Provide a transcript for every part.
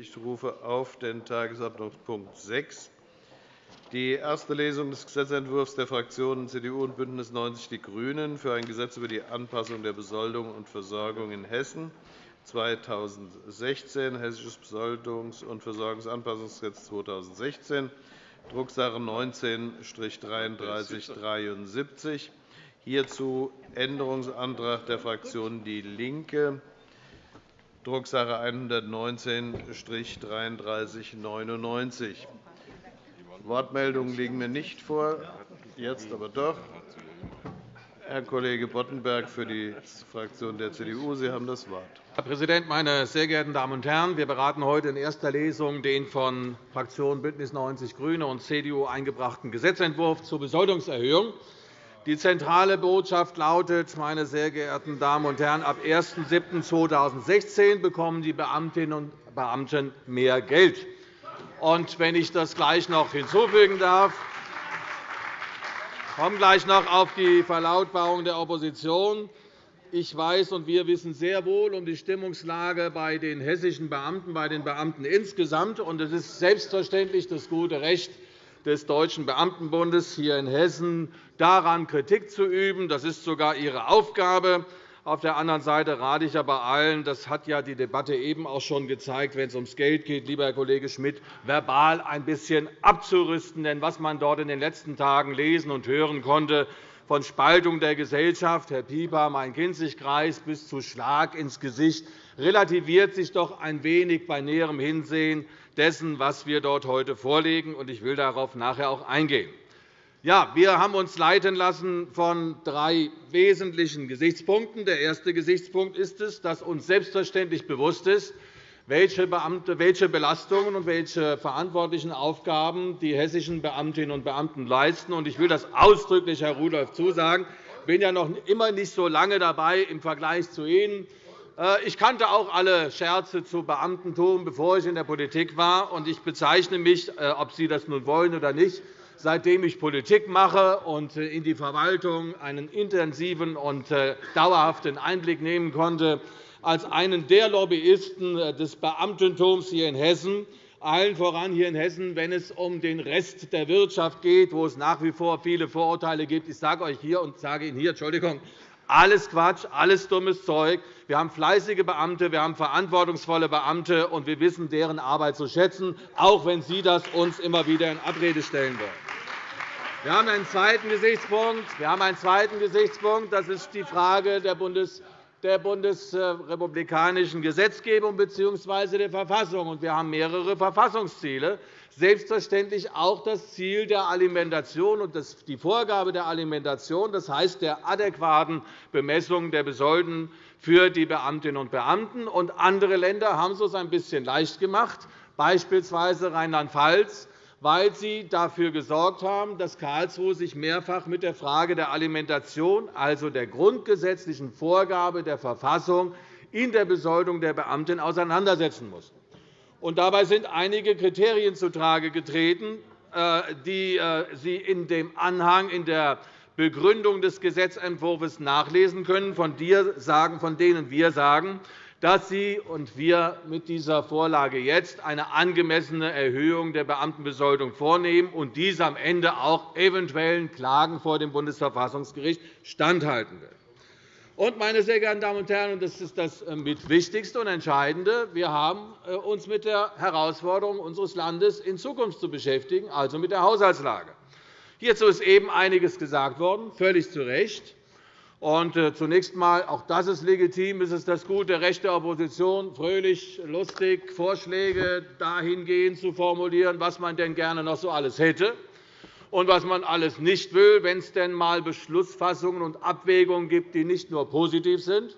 Ich rufe auf den Tagesordnungspunkt 6, die erste Lesung des Gesetzentwurfs der Fraktionen CDU und BÜNDNIS 90 die GRÜNEN für ein Gesetz über die Anpassung der Besoldung und Versorgung in Hessen. 2016, Hessisches Besoldungs- und Versorgungsanpassungsgesetz 2016, Drucksache 19-3373. Hierzu Änderungsantrag der Fraktion DIE LINKE Drucksache 119-3399. Wortmeldungen liegen mir nicht vor, jetzt aber doch. Herr Kollege Boddenberg für die Fraktion der CDU. Sie haben das Wort. Herr Präsident, meine sehr geehrten Damen und Herren! Wir beraten heute in erster Lesung den von Fraktionen BÜNDNIS 90 die GRÜNEN und CDU eingebrachten Gesetzentwurf zur Besoldungserhöhung. Die zentrale Botschaft lautet, meine sehr geehrten Damen und Herren, ab 1.7.2016 bekommen die Beamtinnen und Beamten mehr Geld. Und wenn ich das gleich noch hinzufügen darf, ich komme gleich noch auf die Verlautbarung der Opposition. Ich weiß und wir wissen sehr wohl um die Stimmungslage bei den hessischen Beamten, bei den Beamten insgesamt. Es ist selbstverständlich das gute Recht des Deutschen Beamtenbundes hier in Hessen, daran Kritik zu üben. Das ist sogar Ihre Aufgabe. Auf der anderen Seite rate ich aber allen, das hat ja die Debatte eben auch schon gezeigt, wenn es ums Geld geht, lieber Herr Kollege Schmidt, verbal ein bisschen abzurüsten. Denn was man dort in den letzten Tagen lesen und hören konnte, von Spaltung der Gesellschaft, Herr Pieper, Main-Kinzig-Kreis, bis zu Schlag ins Gesicht, relativiert sich doch ein wenig bei näherem Hinsehen dessen, was wir dort heute vorlegen. Ich will darauf nachher auch eingehen. Ja, wir haben uns leiten lassen von drei wesentlichen Gesichtspunkten. Der erste Gesichtspunkt ist es, dass uns selbstverständlich bewusst ist, welche, Beamte, welche Belastungen und welche verantwortlichen Aufgaben die hessischen Beamtinnen und Beamten leisten. Ich will das ausdrücklich Herr Rudolph zusagen. Ich bin ja noch immer nicht so lange dabei im Vergleich zu Ihnen. Äh, ich kannte auch alle Scherze zu Beamtentum, bevor ich in der Politik war. Ich bezeichne mich, äh, ob Sie das nun wollen oder nicht, seitdem ich Politik mache und äh, in die Verwaltung einen intensiven und dauerhaften Einblick nehmen konnte, als einen der Lobbyisten des Beamtentums hier in Hessen, allen voran hier in Hessen, wenn es um den Rest der Wirtschaft geht, wo es nach wie vor viele Vorurteile gibt. Ich sage euch hier und sage Ihnen hier, Entschuldigung, alles Quatsch, alles dummes Zeug. Wir haben fleißige Beamte, wir haben verantwortungsvolle Beamte, und wir wissen deren Arbeit zu schätzen, auch wenn Sie das uns immer wieder in Abrede stellen wollen. Wir haben einen zweiten Gesichtspunkt. Wir haben einen zweiten Gesichtspunkt. Das ist die Frage der Bundes der bundesrepublikanischen Gesetzgebung bzw. der Verfassung. Wir haben mehrere Verfassungsziele, selbstverständlich auch das Ziel der Alimentation und die Vorgabe der Alimentation, das heißt der adäquaten Bemessung der Besolden für die Beamtinnen und Beamten. andere Länder haben es uns ein bisschen leicht gemacht, beispielsweise Rheinland-Pfalz weil sie dafür gesorgt haben, dass Karlsruhe sich mehrfach mit der Frage der Alimentation, also der grundgesetzlichen Vorgabe der Verfassung, in der Besoldung der Beamten auseinandersetzen muss. dabei sind einige Kriterien zutage getreten, äh, die äh, Sie in dem Anhang in der Begründung des Gesetzentwurfs nachlesen können, von denen wir sagen, dass Sie und wir mit dieser Vorlage jetzt eine angemessene Erhöhung der Beamtenbesoldung vornehmen und dies am Ende auch eventuellen Klagen vor dem Bundesverfassungsgericht standhalten. Und, meine sehr geehrten Damen und Herren, das ist das äh, mit Wichtigste und Entscheidende, wir haben äh, uns mit der Herausforderung unseres Landes in Zukunft zu beschäftigen, also mit der Haushaltslage. Hierzu ist eben einiges gesagt worden, völlig zu Recht. Und äh, zunächst einmal, auch das ist legitim, ist es das gute Recht der Opposition, fröhlich, lustig Vorschläge dahingehend zu formulieren, was man denn gerne noch so alles hätte und was man alles nicht will, wenn es denn einmal Beschlussfassungen und Abwägungen gibt, die nicht nur positiv sind.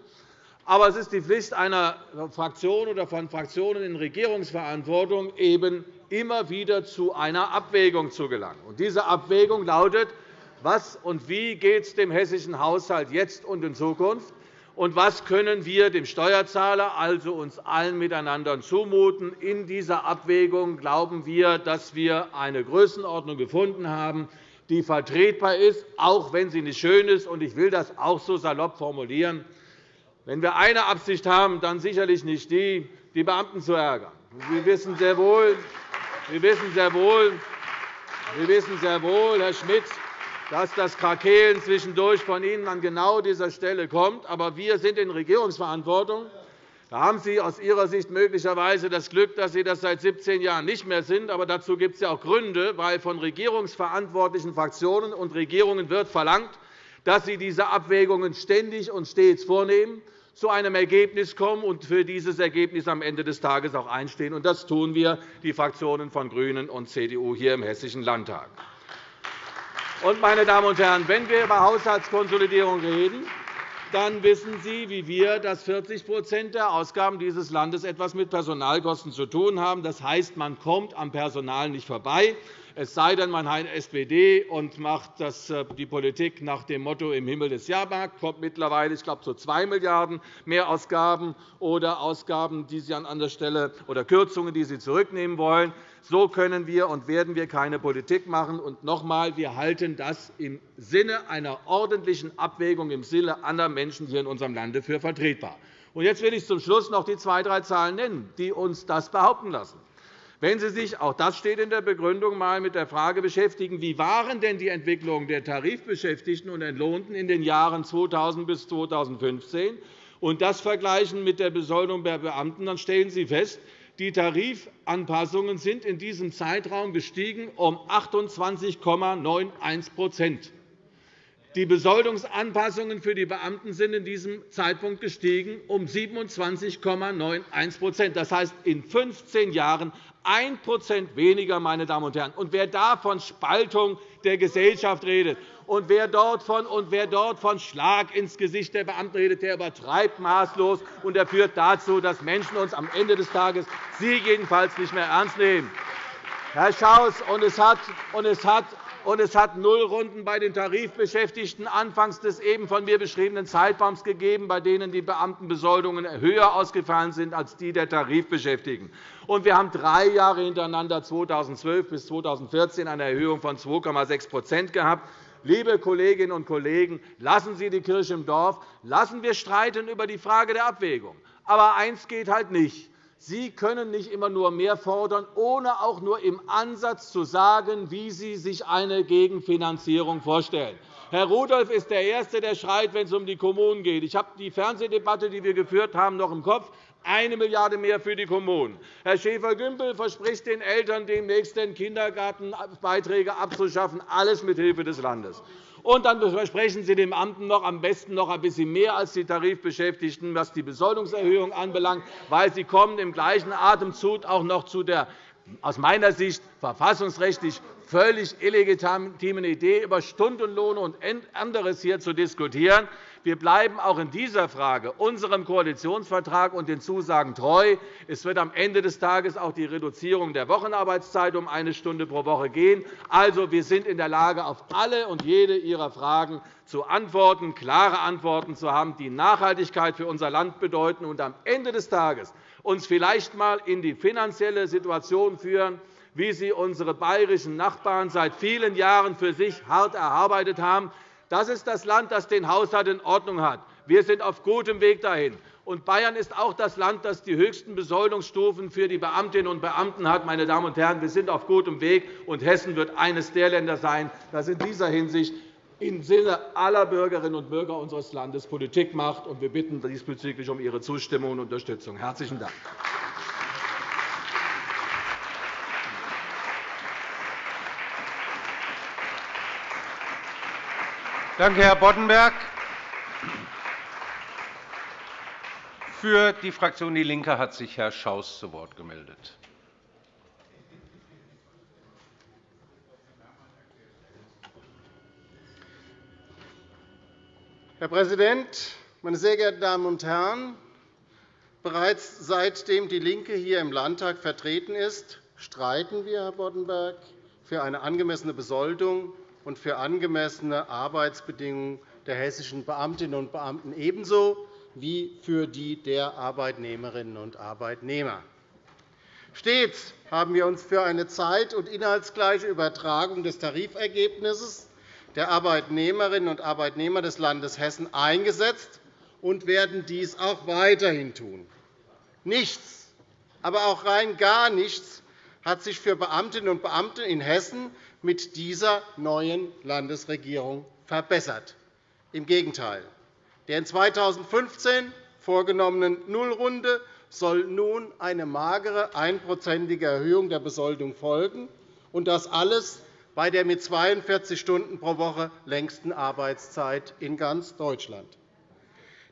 Aber es ist die Pflicht einer Fraktion oder von Fraktionen in Regierungsverantwortung, eben immer wieder zu einer Abwägung zu gelangen. diese Abwägung lautet, was und wie geht es dem hessischen Haushalt jetzt und in Zukunft? Und was können wir dem Steuerzahler, also uns allen miteinander zumuten? In dieser Abwägung glauben wir, dass wir eine Größenordnung gefunden haben, die vertretbar ist, auch wenn sie nicht schön ist. Ich will das auch so salopp formulieren. Wenn wir eine Absicht haben, dann sicherlich nicht die, die Beamten zu ärgern Sie wissen sehr wohl, Sie wissen sehr wohl, Sie wissen sehr wohl, Herr Schmidt, dass das Krakeelen zwischendurch von Ihnen an genau dieser Stelle kommt. Aber wir sind in Regierungsverantwortung. Da haben Sie aus Ihrer Sicht möglicherweise das Glück, dass Sie das seit 17 Jahren nicht mehr sind. Aber dazu gibt es ja auch Gründe, weil von regierungsverantwortlichen Fraktionen und Regierungen wird verlangt, dass sie diese Abwägungen ständig und stets vornehmen, zu einem Ergebnis kommen und für dieses Ergebnis am Ende des Tages auch einstehen. Das tun wir, die Fraktionen von GRÜNEN und CDU hier im Hessischen Landtag. Meine Damen und Herren, wenn wir über Haushaltskonsolidierung reden, dann wissen Sie, wie wir, dass 40% der Ausgaben dieses Landes etwas mit Personalkosten zu tun haben. Das heißt, man kommt am Personal nicht vorbei. Es sei denn, man hat SPD und macht äh, die Politik nach dem Motto im Himmel des Jahrmarkt, kommt mittlerweile, ich glaube, zu 2 Milliarden € Mehrausgaben oder Ausgaben, die Sie an anderer Stelle oder Kürzungen, die Sie zurücknehmen wollen. So können wir und werden wir keine Politik machen. Und noch einmal, wir halten das im Sinne einer ordentlichen Abwägung im Sinne aller Menschen hier in unserem Lande für vertretbar. Jetzt will ich zum Schluss noch die zwei, drei Zahlen nennen, die uns das behaupten lassen. Wenn Sie sich, auch das steht in der Begründung, einmal mit der Frage beschäftigen, wie waren denn die Entwicklungen der Tarifbeschäftigten und Entlohnten in den Jahren 2000 bis 2015 und das vergleichen mit der Besoldung der Beamten, dann stellen Sie fest, die Tarifanpassungen sind in diesem Zeitraum gestiegen um 28,91% Die Besoldungsanpassungen für die Beamten sind in diesem Zeitpunkt gestiegen um 27,91% Das heißt, in 15 Jahren 1% weniger, meine Damen und Herren. Und wer da von Spaltung der Gesellschaft redet und wer dort von, und wer dort von Schlag ins Gesicht der Beamten redet, der übertreibt maßlos, und er führt dazu, dass Menschen uns am Ende des Tages Sie jedenfalls nicht mehr ernst nehmen. Herr Schaus, und es hat, und es hat und es hat Nullrunden bei den Tarifbeschäftigten anfangs des eben von mir beschriebenen Zeitraums gegeben, bei denen die Beamtenbesoldungen höher ausgefallen sind als die der Tarifbeschäftigten. Und wir haben drei Jahre hintereinander, 2012 bis 2014, eine Erhöhung von 2,6% gehabt. Liebe Kolleginnen und Kollegen, lassen Sie die Kirche im Dorf. Lassen wir streiten über die Frage der Abwägung. Aber eines geht halt nicht. Sie können nicht immer nur mehr fordern, ohne auch nur im Ansatz zu sagen, wie Sie sich eine Gegenfinanzierung vorstellen. Herr Rudolph ist der Erste, der schreit, wenn es um die Kommunen geht. Ich habe die Fernsehdebatte, die wir geführt haben, noch im Kopf. Eine Milliarde mehr für die Kommunen. Herr Schäfer-Gümbel verspricht den Eltern demnächst den Kindergartenbeiträge abzuschaffen, alles mithilfe des Landes. Und dann versprechen Sie den Beamten noch am besten noch ein bisschen mehr als die Tarifbeschäftigten, was die Besoldungserhöhung anbelangt, weil Sie kommen im gleichen Atemzug auch noch zu der aus meiner Sicht verfassungsrechtlich völlig illegitimen Idee, über Stundenlohne und anderes hier zu diskutieren. Wir bleiben auch in dieser Frage unserem Koalitionsvertrag und den Zusagen treu. Es wird am Ende des Tages auch die Reduzierung der Wochenarbeitszeit um eine Stunde pro Woche gehen. Also, wir sind in der Lage, auf alle und jede Ihrer Fragen zu antworten, klare Antworten zu haben, die Nachhaltigkeit für unser Land bedeuten und am Ende des Tages uns vielleicht einmal in die finanzielle Situation führen, wie sie unsere bayerischen Nachbarn seit vielen Jahren für sich hart erarbeitet haben. Das ist das Land, das den Haushalt in Ordnung hat. Wir sind auf gutem Weg dahin. Und Bayern ist auch das Land, das die höchsten Besoldungsstufen für die Beamtinnen und Beamten hat. Meine Damen und Herren, wir sind auf gutem Weg, und Hessen wird eines der Länder sein, das in dieser Hinsicht im Sinne aller Bürgerinnen und Bürger unseres Landes Politik macht. Wir bitten diesbezüglich um Ihre Zustimmung und Unterstützung. – Herzlichen Dank. Danke, Herr Boddenberg. Für die Fraktion DIE LINKE hat sich Herr Schaus zu Wort gemeldet. Herr Präsident, meine sehr geehrten Damen und Herren! Bereits seitdem DIE LINKE hier im Landtag vertreten ist, streiten wir, Herr Boddenberg, für eine angemessene Besoldung und für angemessene Arbeitsbedingungen der hessischen Beamtinnen und Beamten ebenso wie für die der Arbeitnehmerinnen und Arbeitnehmer. Stets haben wir uns für eine zeit- und inhaltsgleiche Übertragung des Tarifergebnisses der Arbeitnehmerinnen und Arbeitnehmer des Landes Hessen eingesetzt und werden dies auch weiterhin tun. Nichts, aber auch rein gar nichts hat sich für Beamtinnen und Beamte in Hessen mit dieser neuen Landesregierung verbessert. Im Gegenteil. Der in 2015 vorgenommenen Nullrunde soll nun eine magere einprozentige Erhöhung der Besoldung folgen, und das alles bei der mit 42 Stunden pro Woche längsten Arbeitszeit in ganz Deutschland.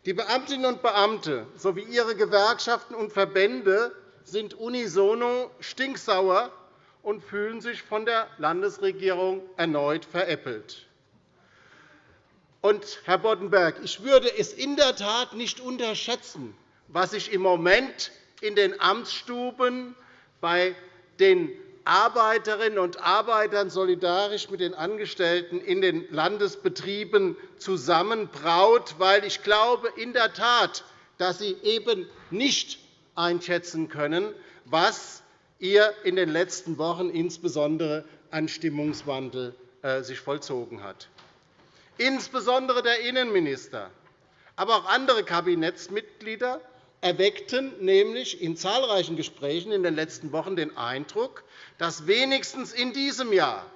Die Beamtinnen und Beamte sowie ihre Gewerkschaften und Verbände sind unisono stinksauer und fühlen sich von der Landesregierung erneut veräppelt. Und, Herr Boddenberg, ich würde es in der Tat nicht unterschätzen, was sich im Moment in den Amtsstuben bei den Arbeiterinnen und Arbeitern solidarisch mit den Angestellten in den Landesbetrieben zusammenbraut, weil ich glaube in der Tat, dass Sie eben nicht einschätzen können, was ihr in den letzten Wochen insbesondere an Stimmungswandel äh, sich vollzogen hat. Insbesondere der Innenminister, aber auch andere Kabinettsmitglieder erweckten nämlich in zahlreichen Gesprächen in den letzten Wochen den Eindruck, dass wenigstens in diesem Jahr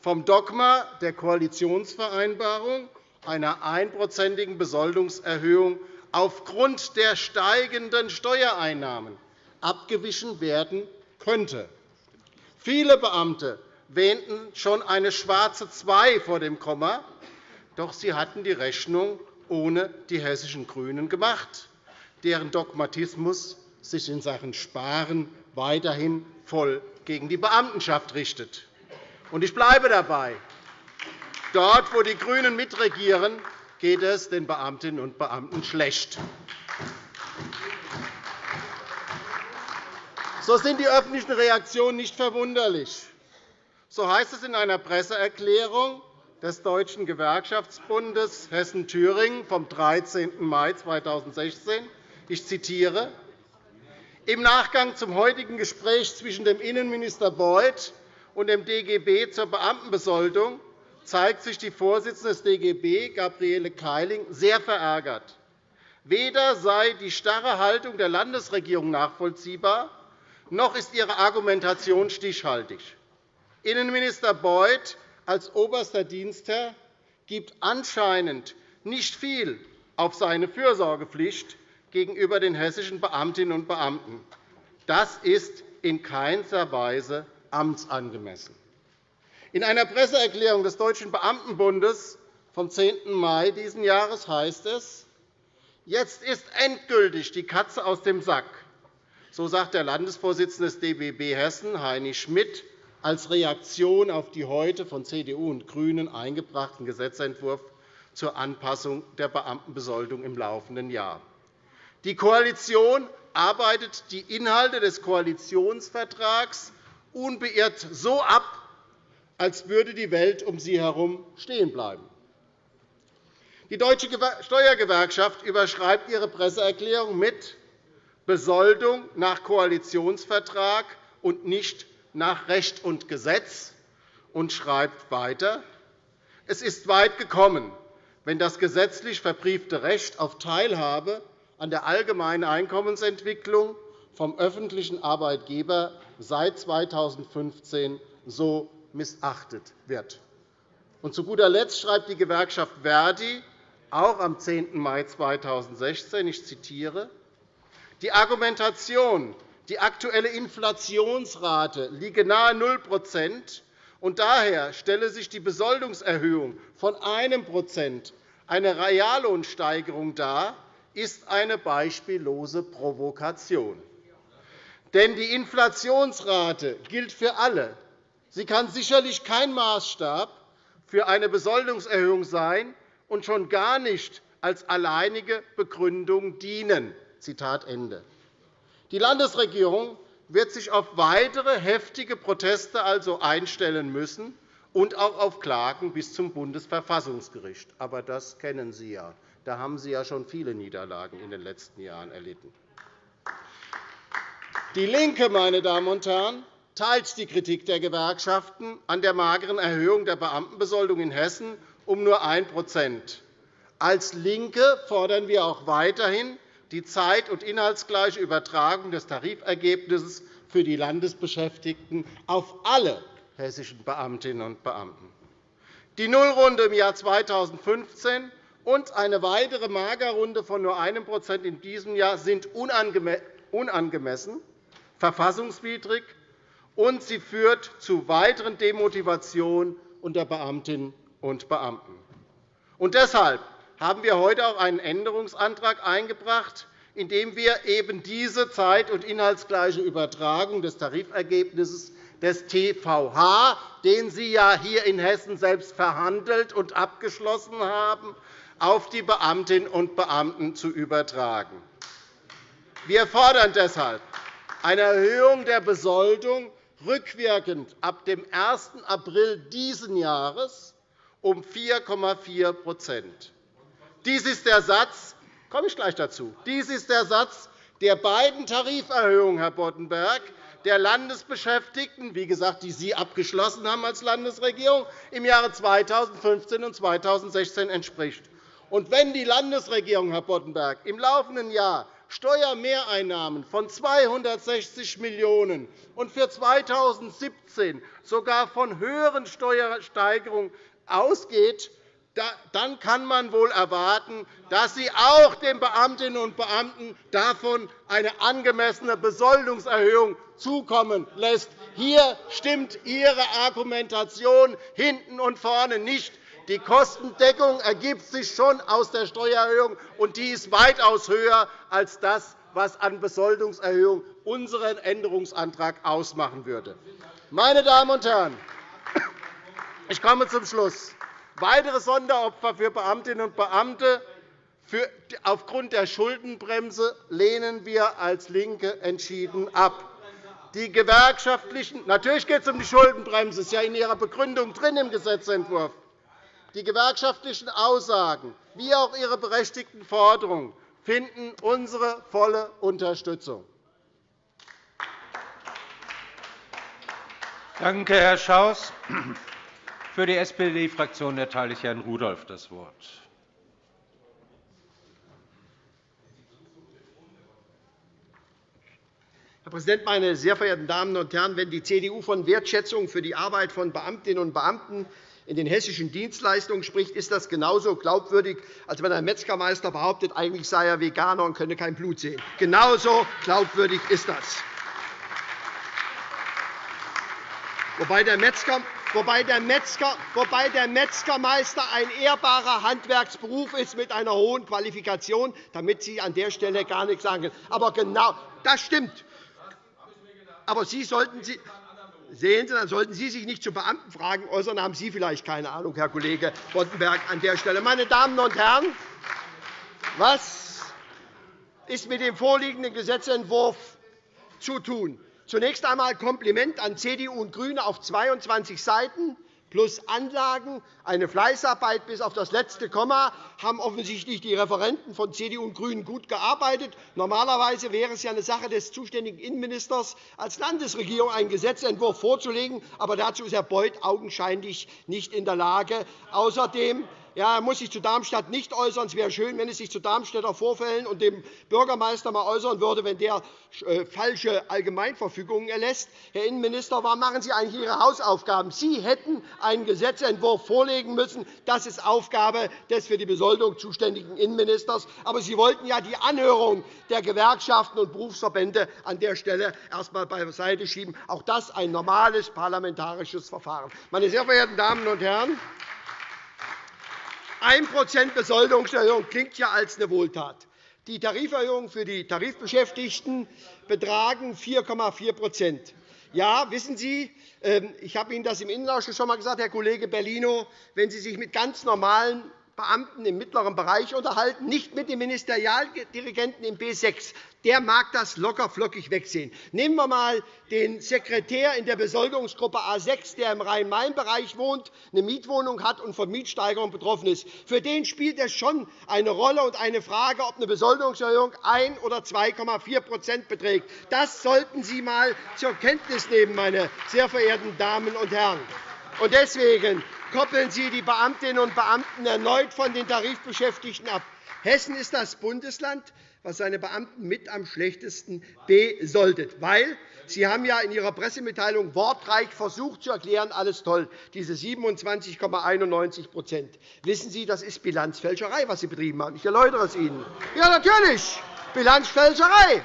vom Dogma der Koalitionsvereinbarung einer einprozentigen Besoldungserhöhung aufgrund der steigenden Steuereinnahmen abgewichen werden könnte. Viele Beamte wähnten schon eine schwarze Zwei vor dem Komma, doch sie hatten die Rechnung ohne die hessischen GRÜNEN gemacht deren Dogmatismus sich in Sachen Sparen weiterhin voll gegen die Beamtenschaft richtet. Ich bleibe dabei. Dort, wo die GRÜNEN mitregieren, geht es den Beamtinnen und Beamten schlecht. So sind die öffentlichen Reaktionen nicht verwunderlich. So heißt es in einer Presseerklärung des Deutschen Gewerkschaftsbundes Hessen-Thüringen vom 13. Mai 2016, ich zitiere, im Nachgang zum heutigen Gespräch zwischen dem Innenminister Beuth und dem DGB zur Beamtenbesoldung zeigt sich die Vorsitzende des DGB, Gabriele Keiling, sehr verärgert. Weder sei die starre Haltung der Landesregierung nachvollziehbar, noch ist ihre Argumentation stichhaltig. Innenminister Beuth als oberster Dienstherr gibt anscheinend nicht viel auf seine Fürsorgepflicht gegenüber den hessischen Beamtinnen und Beamten. Das ist in keinster Weise amtsangemessen. In einer Presseerklärung des Deutschen Beamtenbundes vom 10. Mai dieses Jahres heißt es, Jetzt ist endgültig die Katze aus dem Sack. So sagt der Landesvorsitzende des DBB Hessen, Heini Schmidt, als Reaktion auf die heute von CDU und GRÜNEN eingebrachten Gesetzentwurf zur Anpassung der Beamtenbesoldung im laufenden Jahr. Die Koalition arbeitet die Inhalte des Koalitionsvertrags unbeirrt so ab, als würde die Welt um sie herum stehen bleiben. Die Deutsche Steuergewerkschaft überschreibt ihre Presseerklärung mit Besoldung nach Koalitionsvertrag und nicht nach Recht und Gesetz und schreibt weiter, es ist weit gekommen, wenn das gesetzlich verbriefte Recht auf Teilhabe an der allgemeinen Einkommensentwicklung vom öffentlichen Arbeitgeber seit 2015 so missachtet wird. Und zu guter Letzt schreibt die Gewerkschaft Verdi auch am 10. Mai 2016, ich zitiere, die Argumentation, die aktuelle Inflationsrate liege nahe 0% und daher stelle sich die Besoldungserhöhung von 1% eine Reallohnsteigerung dar, ist eine beispiellose Provokation. Denn die Inflationsrate gilt für alle. Sie kann sicherlich kein Maßstab für eine Besoldungserhöhung sein und schon gar nicht als alleinige Begründung dienen. Zitat Ende. Die Landesregierung wird sich auf weitere heftige Proteste also einstellen müssen und auch auf Klagen bis zum Bundesverfassungsgericht. Aber das kennen Sie ja. Da haben Sie ja schon viele Niederlagen in den letzten Jahren erlitten. Die LINKE, meine Damen und Herren, teilt die Kritik der Gewerkschaften an der mageren Erhöhung der Beamtenbesoldung in Hessen um nur 1% Als LINKE fordern wir auch weiterhin die zeit- und inhaltsgleiche Übertragung des Tarifergebnisses für die Landesbeschäftigten auf alle hessischen Beamtinnen und Beamten. Die Nullrunde im Jahr 2015 und eine weitere Magerrunde von nur 1% in diesem Jahr sind unangemessen, verfassungswidrig, und sie führt zu weiteren Demotivationen unter Beamtinnen und Beamten. Und deshalb haben wir heute auch einen Änderungsantrag eingebracht, in dem wir eben diese zeit- und inhaltsgleiche Übertragung des Tarifergebnisses des TVH, den Sie ja hier in Hessen selbst verhandelt und abgeschlossen haben, auf die Beamtinnen und Beamten zu übertragen. Wir fordern deshalb eine Erhöhung der Besoldung rückwirkend ab dem 1. April dieses Jahres um 4,4 Dies ist der Satz, komme ich gleich dazu. Dies ist der Satz der beiden Tariferhöhungen, Herr Boddenberg, der Landesbeschäftigten, wie gesagt, die Sie abgeschlossen haben als Landesregierung, im Jahre 2015 und 2016 entspricht. Und wenn die Landesregierung, Herr Boddenberg, im laufenden Jahr Steuermehreinnahmen von 260 Millionen € und für 2017 sogar von höheren Steuersteigerungen ausgeht, dann kann man wohl erwarten, dass sie auch den Beamtinnen und Beamten davon eine angemessene Besoldungserhöhung zukommen lässt. Hier stimmt Ihre Argumentation hinten und vorne nicht. Die Kostendeckung ergibt sich schon aus der Steuererhöhung, und die ist weitaus höher als das, was an Besoldungserhöhung unseren Änderungsantrag ausmachen würde. Meine Damen und Herren, ich komme zum Schluss. Weitere Sonderopfer für Beamtinnen und Beamte aufgrund der Schuldenbremse lehnen wir als LINKE entschieden ab. Die gewerkschaftlichen Natürlich geht es um die Schuldenbremse. Das ist ja in Ihrer Begründung drin im Gesetzentwurf. Die gewerkschaftlichen Aussagen wie auch ihre berechtigten Forderungen finden unsere volle Unterstützung. Danke, Herr Schaus. Für die SPD-Fraktion erteile ich Herrn Rudolph das Wort. Herr Präsident, meine sehr verehrten Damen und Herren! Wenn die CDU von Wertschätzung für die Arbeit von Beamtinnen und Beamten in den hessischen Dienstleistungen spricht, ist das genauso glaubwürdig, als wenn ein Metzgermeister behauptet, eigentlich sei er Veganer und könne kein Blut sehen. Genauso glaubwürdig ist das. Wobei der Metzger wobei der, Metzgermeister ein ehrbarer Handwerksberuf ist mit einer hohen Qualifikation, damit Sie an der Stelle gar nichts sagen können. Aber genau, das stimmt. Aber Sie sollten Sie, Sehen Sie, dann sollten Sie sich nicht zu Beamtenfragen äußern, haben Sie vielleicht keine Ahnung, Herr Kollege Boddenberg, an der Stelle. Meine Damen und Herren, was ist mit dem vorliegenden Gesetzentwurf zu tun? Zunächst einmal Kompliment an CDU und GRÜNE auf 22 Seiten plus Anlagen, eine Fleißarbeit bis auf das letzte Komma, haben offensichtlich die Referenten von CDU und GRÜNEN gut gearbeitet. Normalerweise wäre es ja eine Sache des zuständigen Innenministers, als Landesregierung einen Gesetzentwurf vorzulegen. Aber dazu ist Herr Beuth augenscheinlich nicht in der Lage. Außerdem ja, er muss sich zu Darmstadt nicht äußern. Es wäre schön, wenn er sich zu Darmstädter Vorfällen und dem Bürgermeister einmal äußern würde, wenn der äh, falsche Allgemeinverfügungen erlässt. Herr Innenminister, warum machen Sie eigentlich Ihre Hausaufgaben? Sie hätten einen Gesetzentwurf vorlegen müssen. Das ist Aufgabe des für die Besoldung zuständigen Innenministers. Aber Sie wollten ja die Anhörung der Gewerkschaften und Berufsverbände an der Stelle erst einmal beiseite schieben. Auch das ein normales parlamentarisches Verfahren. Meine sehr verehrten Damen und Herren, 1% Besoldungserhöhung klingt ja als eine Wohltat. Die Tariferhöhungen für die Tarifbeschäftigten betragen 4,4% Ja, wissen Sie, ähm, ich habe Ihnen das im Innenausschuss schon einmal gesagt, Herr Kollege Bellino, wenn Sie sich mit ganz normalen Beamten im mittleren Bereich unterhalten, nicht mit dem Ministerialdirigenten im B 6 der mag das locker flockig wegsehen. Nehmen wir einmal den Sekretär in der Besoldungsgruppe A 6, der im Rhein-Main-Bereich wohnt, eine Mietwohnung hat und von Mietsteigerung betroffen ist. Für den spielt es schon eine Rolle und eine Frage, ob eine Besoldungserhöhung 1 oder 2,4% beträgt. Das sollten Sie einmal zur Kenntnis nehmen, meine sehr verehrten Damen und Herren. Und deswegen koppeln Sie die Beamtinnen und Beamten erneut von den Tarifbeschäftigten ab. Hessen ist das Bundesland, was seine Beamten mit am schlechtesten besoldet. Weil Sie haben ja in Ihrer Pressemitteilung wortreich versucht zu erklären, alles toll, diese 27,91% Wissen Sie, das ist Bilanzfälscherei, was Sie betrieben haben. Ich erläutere es Ihnen. Ja, natürlich. Bilanzfälscherei.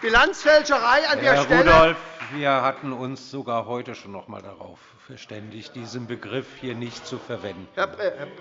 Bilanzfälscherei an der Herr Stelle. Rudolph, wir hatten uns sogar heute schon noch einmal darauf verständigt, diesen Begriff hier nicht zu verwenden. Herr,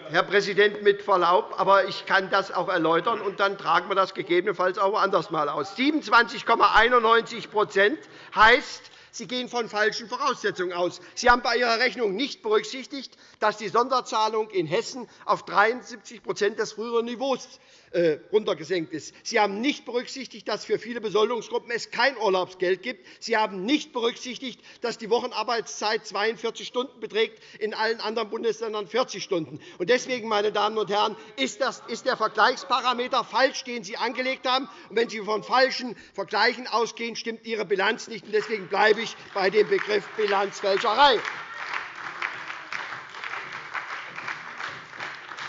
Herr Präsident, mit Verlaub, aber ich kann das auch erläutern, und dann tragen wir das gegebenenfalls auch anders einmal aus. 27,91% heißt, Sie gehen von falschen Voraussetzungen aus. Sie haben bei Ihrer Rechnung nicht berücksichtigt, dass die Sonderzahlung in Hessen auf 73% des früheren Niveaus äh, runtergesenkt ist. Sie haben nicht berücksichtigt, dass es für viele Besoldungsgruppen es kein Urlaubsgeld gibt. Sie haben nicht berücksichtigt, dass die Wochenarbeitszeit 42 Stunden beträgt, in allen anderen Bundesländern 40 Stunden. Deswegen, meine Damen und Herren, ist der Vergleichsparameter falsch, den Sie angelegt haben. wenn Sie von falschen Vergleichen ausgehen, stimmt Ihre Bilanz nicht. Deswegen bleibe ich bei dem Begriff Bilanzfälscherei.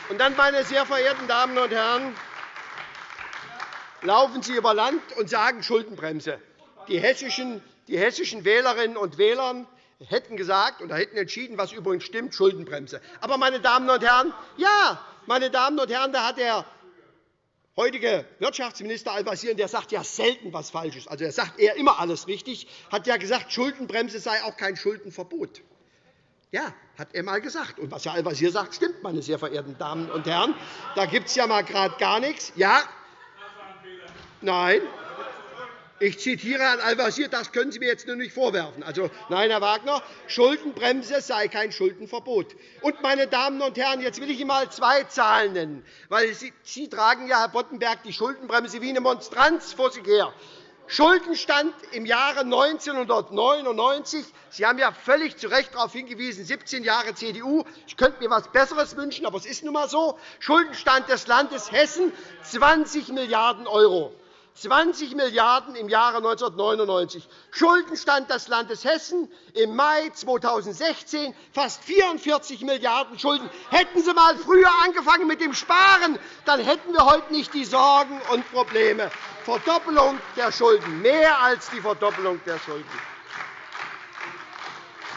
Und dann, meine sehr verehrten Damen und Herren, laufen Sie über Land und sagen Schuldenbremse. Die hessischen, die hessischen Wählerinnen und Wähler hätten gesagt oder hätten entschieden, was übrigens stimmt, Schuldenbremse. Aber, meine Damen und Herren, ja, meine Damen und Herren, da hat der heutige Wirtschaftsminister Al-Wazir, der sagt ja selten etwas Falsches, also er sagt eher immer alles richtig, hat ja gesagt, Schuldenbremse sei auch kein Schuldenverbot. Ja, hat er einmal gesagt. Und was Herr Al-Wazir sagt, stimmt, meine sehr verehrten Damen und Herren. Da gibt es ja mal gerade gar nichts. Ja, Nein. Ich zitiere Herrn Al-Wazir, das können Sie mir jetzt nur nicht vorwerfen. Also, nein, Herr Wagner, Schuldenbremse sei kein Schuldenverbot. Und, meine Damen und Herren, jetzt will ich Ihnen einmal zwei Zahlen nennen. Weil Sie, Sie tragen ja, Herr Boddenberg, die Schuldenbremse wie eine Monstranz vor sich her. Schuldenstand im Jahre 1999. Sie haben ja völlig zu Recht darauf hingewiesen, 17 Jahre CDU. Ich könnte mir etwas Besseres wünschen, aber es ist nun einmal so. Schuldenstand des Landes Hessen 20 Milliarden €. 20 Milliarden € im Jahre 1999. Schuldenstand des Landes Hessen im Mai 2016 fast 44 Milliarden € Schulden. Hätten Sie einmal früher angefangen mit dem Sparen, dann hätten wir heute nicht die Sorgen und Probleme. Verdoppelung der Schulden, mehr als die Verdoppelung der Schulden.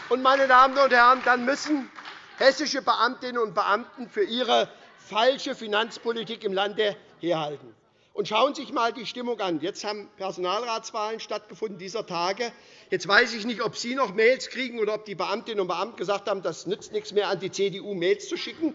Und, meine Damen und Herren, dann müssen hessische Beamtinnen und Beamten für ihre falsche Finanzpolitik im Lande herhalten. Und schauen Sie sich einmal die Stimmung an. Jetzt haben Personalratswahlen stattgefunden dieser Tage. Jetzt weiß ich nicht, ob Sie noch Mails kriegen oder ob die Beamtinnen und Beamten gesagt haben, das nützt nichts mehr, an die CDU Mails zu schicken.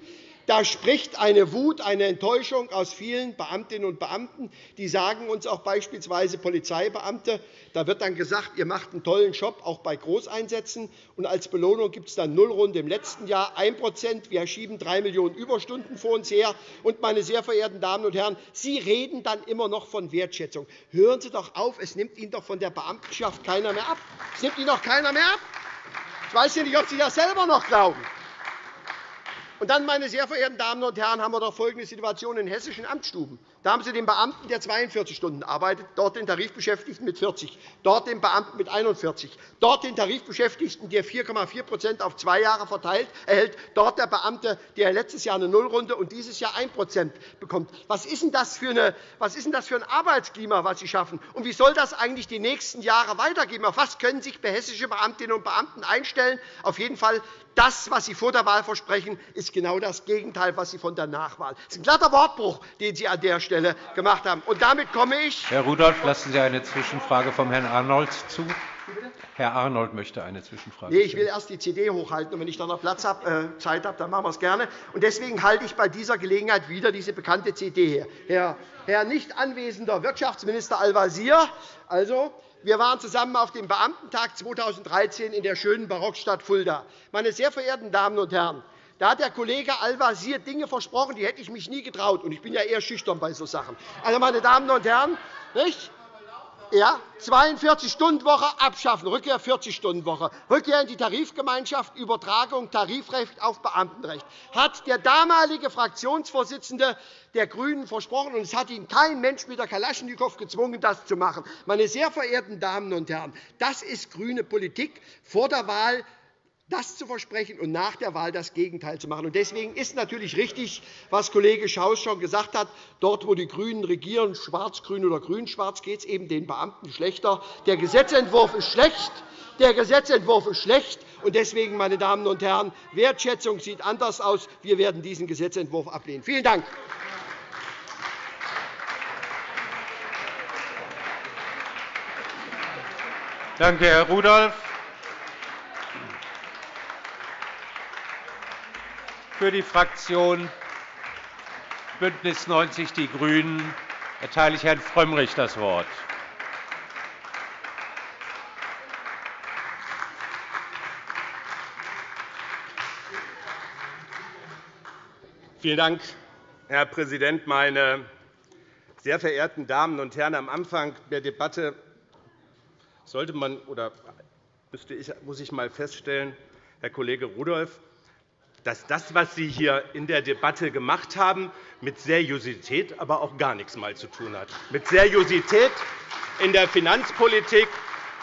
Da spricht eine Wut, eine Enttäuschung aus vielen Beamtinnen und Beamten. Die sagen uns auch beispielsweise Polizeibeamte. Da wird dann gesagt, ihr macht einen tollen Job, auch bei Großeinsätzen. Und als Belohnung gibt es dann Nullrunde im letzten Jahr, 1% Wir schieben 3 Millionen Überstunden vor uns her. Und, meine sehr verehrten Damen und Herren, Sie reden dann immer noch von Wertschätzung. Hören Sie doch auf, es nimmt Ihnen doch von der Beamtenschaft keiner mehr ab. Es nimmt Ihnen doch keiner mehr ab. Ich weiß nicht, ob Sie das selber noch glauben. Und dann, meine sehr verehrten Damen und Herren, haben wir doch folgende Situation in hessischen Amtsstuben. Da haben Sie den Beamten, der 42 Stunden arbeitet, dort den Tarifbeschäftigten mit 40, dort den Beamten mit 41, dort den Tarifbeschäftigten, der 4,4% auf zwei Jahre verteilt erhält, dort der Beamte, der letztes Jahr eine Nullrunde und dieses Jahr 1% bekommt. Was ist, denn das für eine, was ist denn das für ein Arbeitsklima, was Sie schaffen? Und wie soll das eigentlich die nächsten Jahre weitergehen? Auf was können sich hessische Beamtinnen und Beamten einstellen? Auf jeden Fall das, was Sie vor der Wahl versprechen, ist genau das Gegenteil, was Sie von der Nachwahl. Das ist ein glatter Wortbruch, den Sie an der Stelle gemacht haben. Und damit komme ich. Herr Rudolph, lassen Sie eine Zwischenfrage vom Herrn Arnold zu. Herr Arnold möchte eine Zwischenfrage. Nee, ich will erst die CD hochhalten. Und wenn ich dann noch Platz habe, äh, Zeit habe, dann machen wir es gerne. Und deswegen halte ich bei dieser Gelegenheit wieder diese bekannte CD her. Herr, Herr nicht anwesender Wirtschaftsminister Al-Wazir, also, wir waren zusammen auf dem Beamtentag 2013 in der schönen Barockstadt Fulda. Meine sehr verehrten Damen und Herren, da hat der Kollege Al-Wazir Dinge versprochen, die hätte ich mich nie getraut. Und ich bin ja eher schüchtern bei so Sachen. Also, meine Damen und Herren, nicht? Ja, 42-Stunden-Woche abschaffen, Rückkehr 40-Stunden-Woche, Rückkehr in die Tarifgemeinschaft, Übertragung Tarifrecht auf Beamtenrecht, hat der damalige Fraktionsvorsitzende der GRÜNEN versprochen, und es hat ihn kein Mensch mit der Kalaschnikow gezwungen, das zu machen. Meine sehr verehrten Damen und Herren, das ist grüne Politik. Vor der Wahl das zu versprechen und nach der Wahl das Gegenteil zu machen. Deswegen ist natürlich richtig, was Kollege Schaus schon gesagt hat. Dort, wo die GRÜNEN regieren, schwarz-grün oder grün-schwarz, geht es eben den Beamten schlechter. Der Gesetzentwurf ist schlecht. Der Gesetzentwurf ist schlecht. Und deswegen, meine Damen und Herren, Wertschätzung sieht anders aus. Wir werden diesen Gesetzentwurf ablehnen. Vielen Dank. Danke, Herr Rudolph. Für die Fraktion BÜNDNIS 90 die GRÜNEN erteile ich Herrn Frömmrich das Wort. Vielen Dank, Herr Präsident, meine sehr verehrten Damen und Herren! Am Anfang der Debatte sollte man oder müsste ich, muss ich mal feststellen, Herr Kollege Rudolph, dass das, was Sie hier in der Debatte gemacht haben, mit Seriosität aber auch gar nichts mal zu tun hat. Mit Seriosität in der Finanzpolitik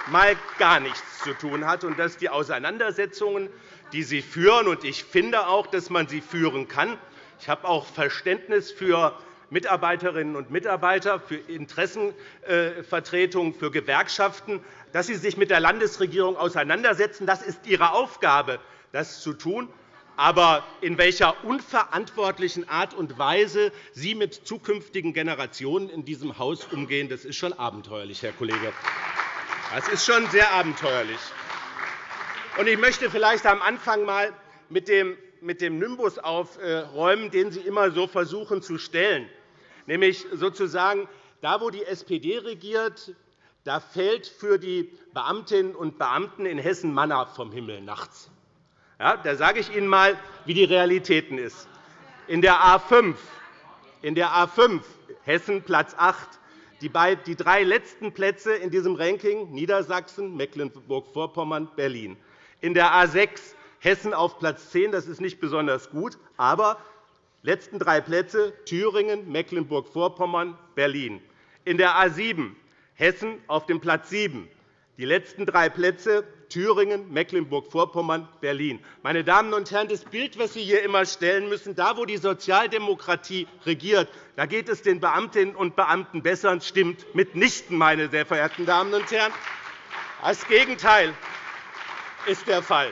mal gar nichts zu tun hat und dass die Auseinandersetzungen, die Sie führen, und ich finde auch, dass man sie führen kann, ich habe auch Verständnis für Mitarbeiterinnen und Mitarbeiter, für Interessenvertretungen, für Gewerkschaften, dass sie sich mit der Landesregierung auseinandersetzen. Das ist ihre Aufgabe, das zu tun. Aber in welcher unverantwortlichen Art und Weise Sie mit zukünftigen Generationen in diesem Haus umgehen, das ist schon abenteuerlich, Herr Kollege. Das ist schon sehr abenteuerlich. Ich möchte vielleicht am Anfang einmal mit dem Nimbus aufräumen, den Sie immer so versuchen zu stellen. Nämlich sozusagen, da, wo die SPD regiert, da fällt für die Beamtinnen und Beamten in Hessen Manna vom Himmel nachts. Ja, da sage ich Ihnen einmal, wie die Realität ist. In der A 5, in der A 5 Hessen Platz 8, die drei letzten Plätze in diesem Ranking Niedersachsen, Mecklenburg-Vorpommern, Berlin. In der A 6 Hessen auf Platz 10. Das ist nicht besonders gut. Aber die letzten drei Plätze Thüringen, Mecklenburg-Vorpommern, Berlin. In der A 7 Hessen auf dem Platz 7. Die letzten drei Plätze Thüringen, Mecklenburg-Vorpommern, Berlin. Meine Damen und Herren, das Bild, das Sie hier immer stellen müssen, da, wo die Sozialdemokratie regiert, da geht es den Beamtinnen und Beamten besser. Stimmt mitnichten, meine sehr verehrten Damen und Herren. Das Gegenteil ist der Fall.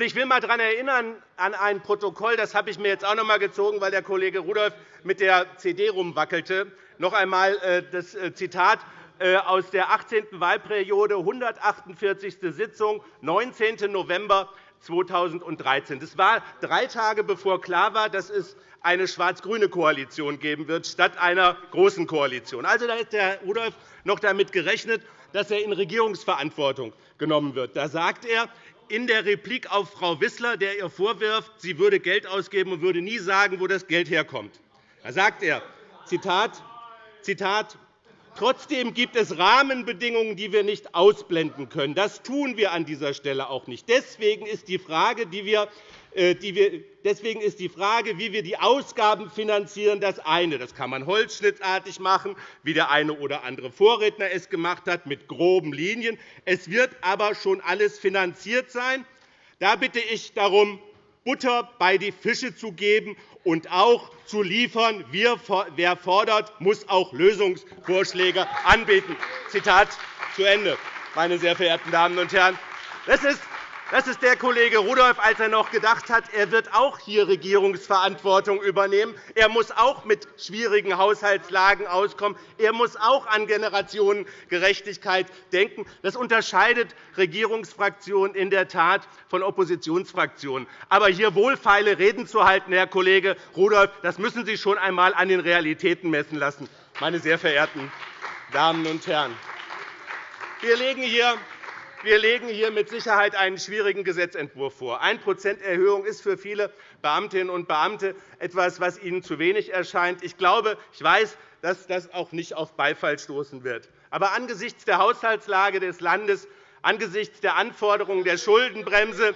Ich will einmal daran erinnern an ein Protokoll, das habe ich mir jetzt auch noch einmal gezogen, weil der Kollege Rudolph mit der CD rumwackelte. Noch einmal äh, das äh, Zitat äh, aus der 18. Wahlperiode, 148. Sitzung, 19. November 2013. Das war drei Tage, bevor klar war, dass es eine schwarz-grüne Koalition geben wird, statt einer großen Koalition. Also, da hat Herr Rudolph noch damit gerechnet, dass er in Regierungsverantwortung genommen wird. Da sagt er, in der Replik auf Frau Wissler, der ihr vorwirft, sie würde Geld ausgeben und würde nie sagen, wo das Geld herkommt. Da sagt er, Zitat, Zitat, Trotzdem gibt es Rahmenbedingungen, die wir nicht ausblenden können. Das tun wir an dieser Stelle auch nicht. Deswegen ist die Frage, die wir äh, Deswegen ist die Frage, wie wir die Ausgaben finanzieren, das eine. Das kann man holzschnittartig machen, wie der eine oder andere Vorredner es gemacht hat, mit groben Linien. Es wird aber schon alles finanziert sein. Da bitte ich darum, Butter bei die Fische zu geben und auch zu liefern. Wer fordert, muss auch Lösungsvorschläge anbieten. Zitat zu Ende, meine sehr verehrten Damen und Herren. Das ist das ist der Kollege Rudolph, als er noch gedacht hat, er wird auch hier Regierungsverantwortung übernehmen. Er muss auch mit schwierigen Haushaltslagen auskommen. Er muss auch an Generationengerechtigkeit denken. Das unterscheidet Regierungsfraktionen in der Tat von Oppositionsfraktionen. Aber hier wohlfeile Reden zu halten, Herr Kollege Rudolph, das müssen Sie schon einmal an den Realitäten messen lassen, meine sehr verehrten Damen und Herren. Wir legen hier wir legen hier mit Sicherheit einen schwierigen Gesetzentwurf vor. 1 Erhöhung ist für viele Beamtinnen und Beamte etwas, was ihnen zu wenig erscheint. Ich glaube, ich weiß, dass das auch nicht auf Beifall stoßen wird. Aber angesichts der Haushaltslage des Landes, angesichts der Anforderungen der Schuldenbremse,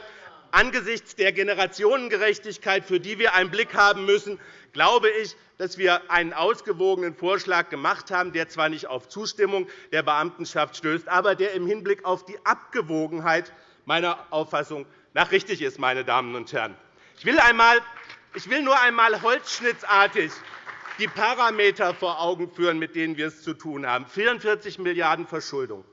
angesichts der Generationengerechtigkeit, für die wir einen Blick haben müssen, glaube ich, dass wir einen ausgewogenen Vorschlag gemacht haben, der zwar nicht auf Zustimmung der Beamtenschaft stößt, aber der im Hinblick auf die Abgewogenheit meiner Auffassung nach richtig ist. Meine Damen und Herren. Ich will, nur einmal holzschnittartig die Parameter vor Augen führen, mit denen wir es zu tun haben. 44 Milliarden € Verschuldung.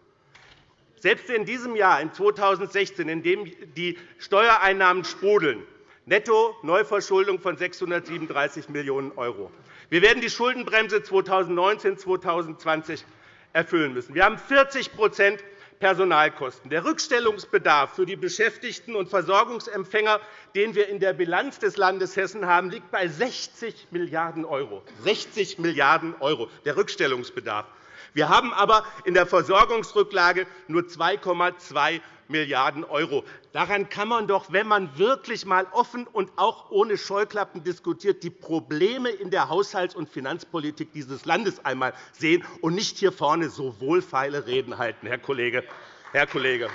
Selbst in diesem Jahr, in 2016, in dem die Steuereinnahmen sprudeln, netto Neuverschuldung von 637 Millionen €. Wir werden die Schuldenbremse 2019-2020 erfüllen müssen. Wir haben 40% Personalkosten. Der Rückstellungsbedarf für die Beschäftigten und Versorgungsempfänger, den wir in der Bilanz des Landes Hessen haben, liegt bei 60 Milliarden €. 60 Milliarden €, der Rückstellungsbedarf. Wir haben aber in der Versorgungsrücklage nur 2,2 Milliarden €. Daran kann man doch, wenn man wirklich einmal offen und auch ohne Scheuklappen diskutiert, die Probleme in der Haushalts- und Finanzpolitik dieses Landes einmal sehen und nicht hier vorne so wohlfeile Reden halten, Herr Kollege, Herr Kollege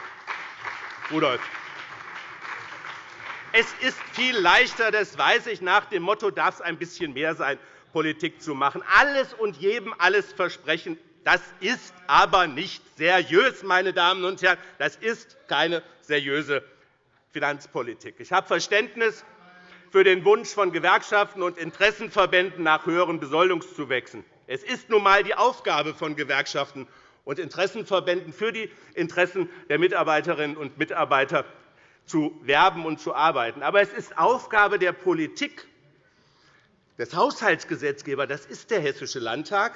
Rudolph. Es ist viel leichter, das weiß ich, nach dem Motto, darf es ein bisschen mehr sein, Politik zu machen. Alles und jedem alles versprechen, das ist aber nicht seriös, meine Damen und Herren. Das ist keine seriöse Finanzpolitik. Ich habe Verständnis für den Wunsch von Gewerkschaften und Interessenverbänden nach höheren Besoldungszuwächsen. Es ist nun einmal die Aufgabe von Gewerkschaften und Interessenverbänden, für die Interessen der Mitarbeiterinnen und Mitarbeiter zu werben und zu arbeiten. Aber es ist Aufgabe der Politik, des Haushaltsgesetzgebers, das ist der Hessische Landtag,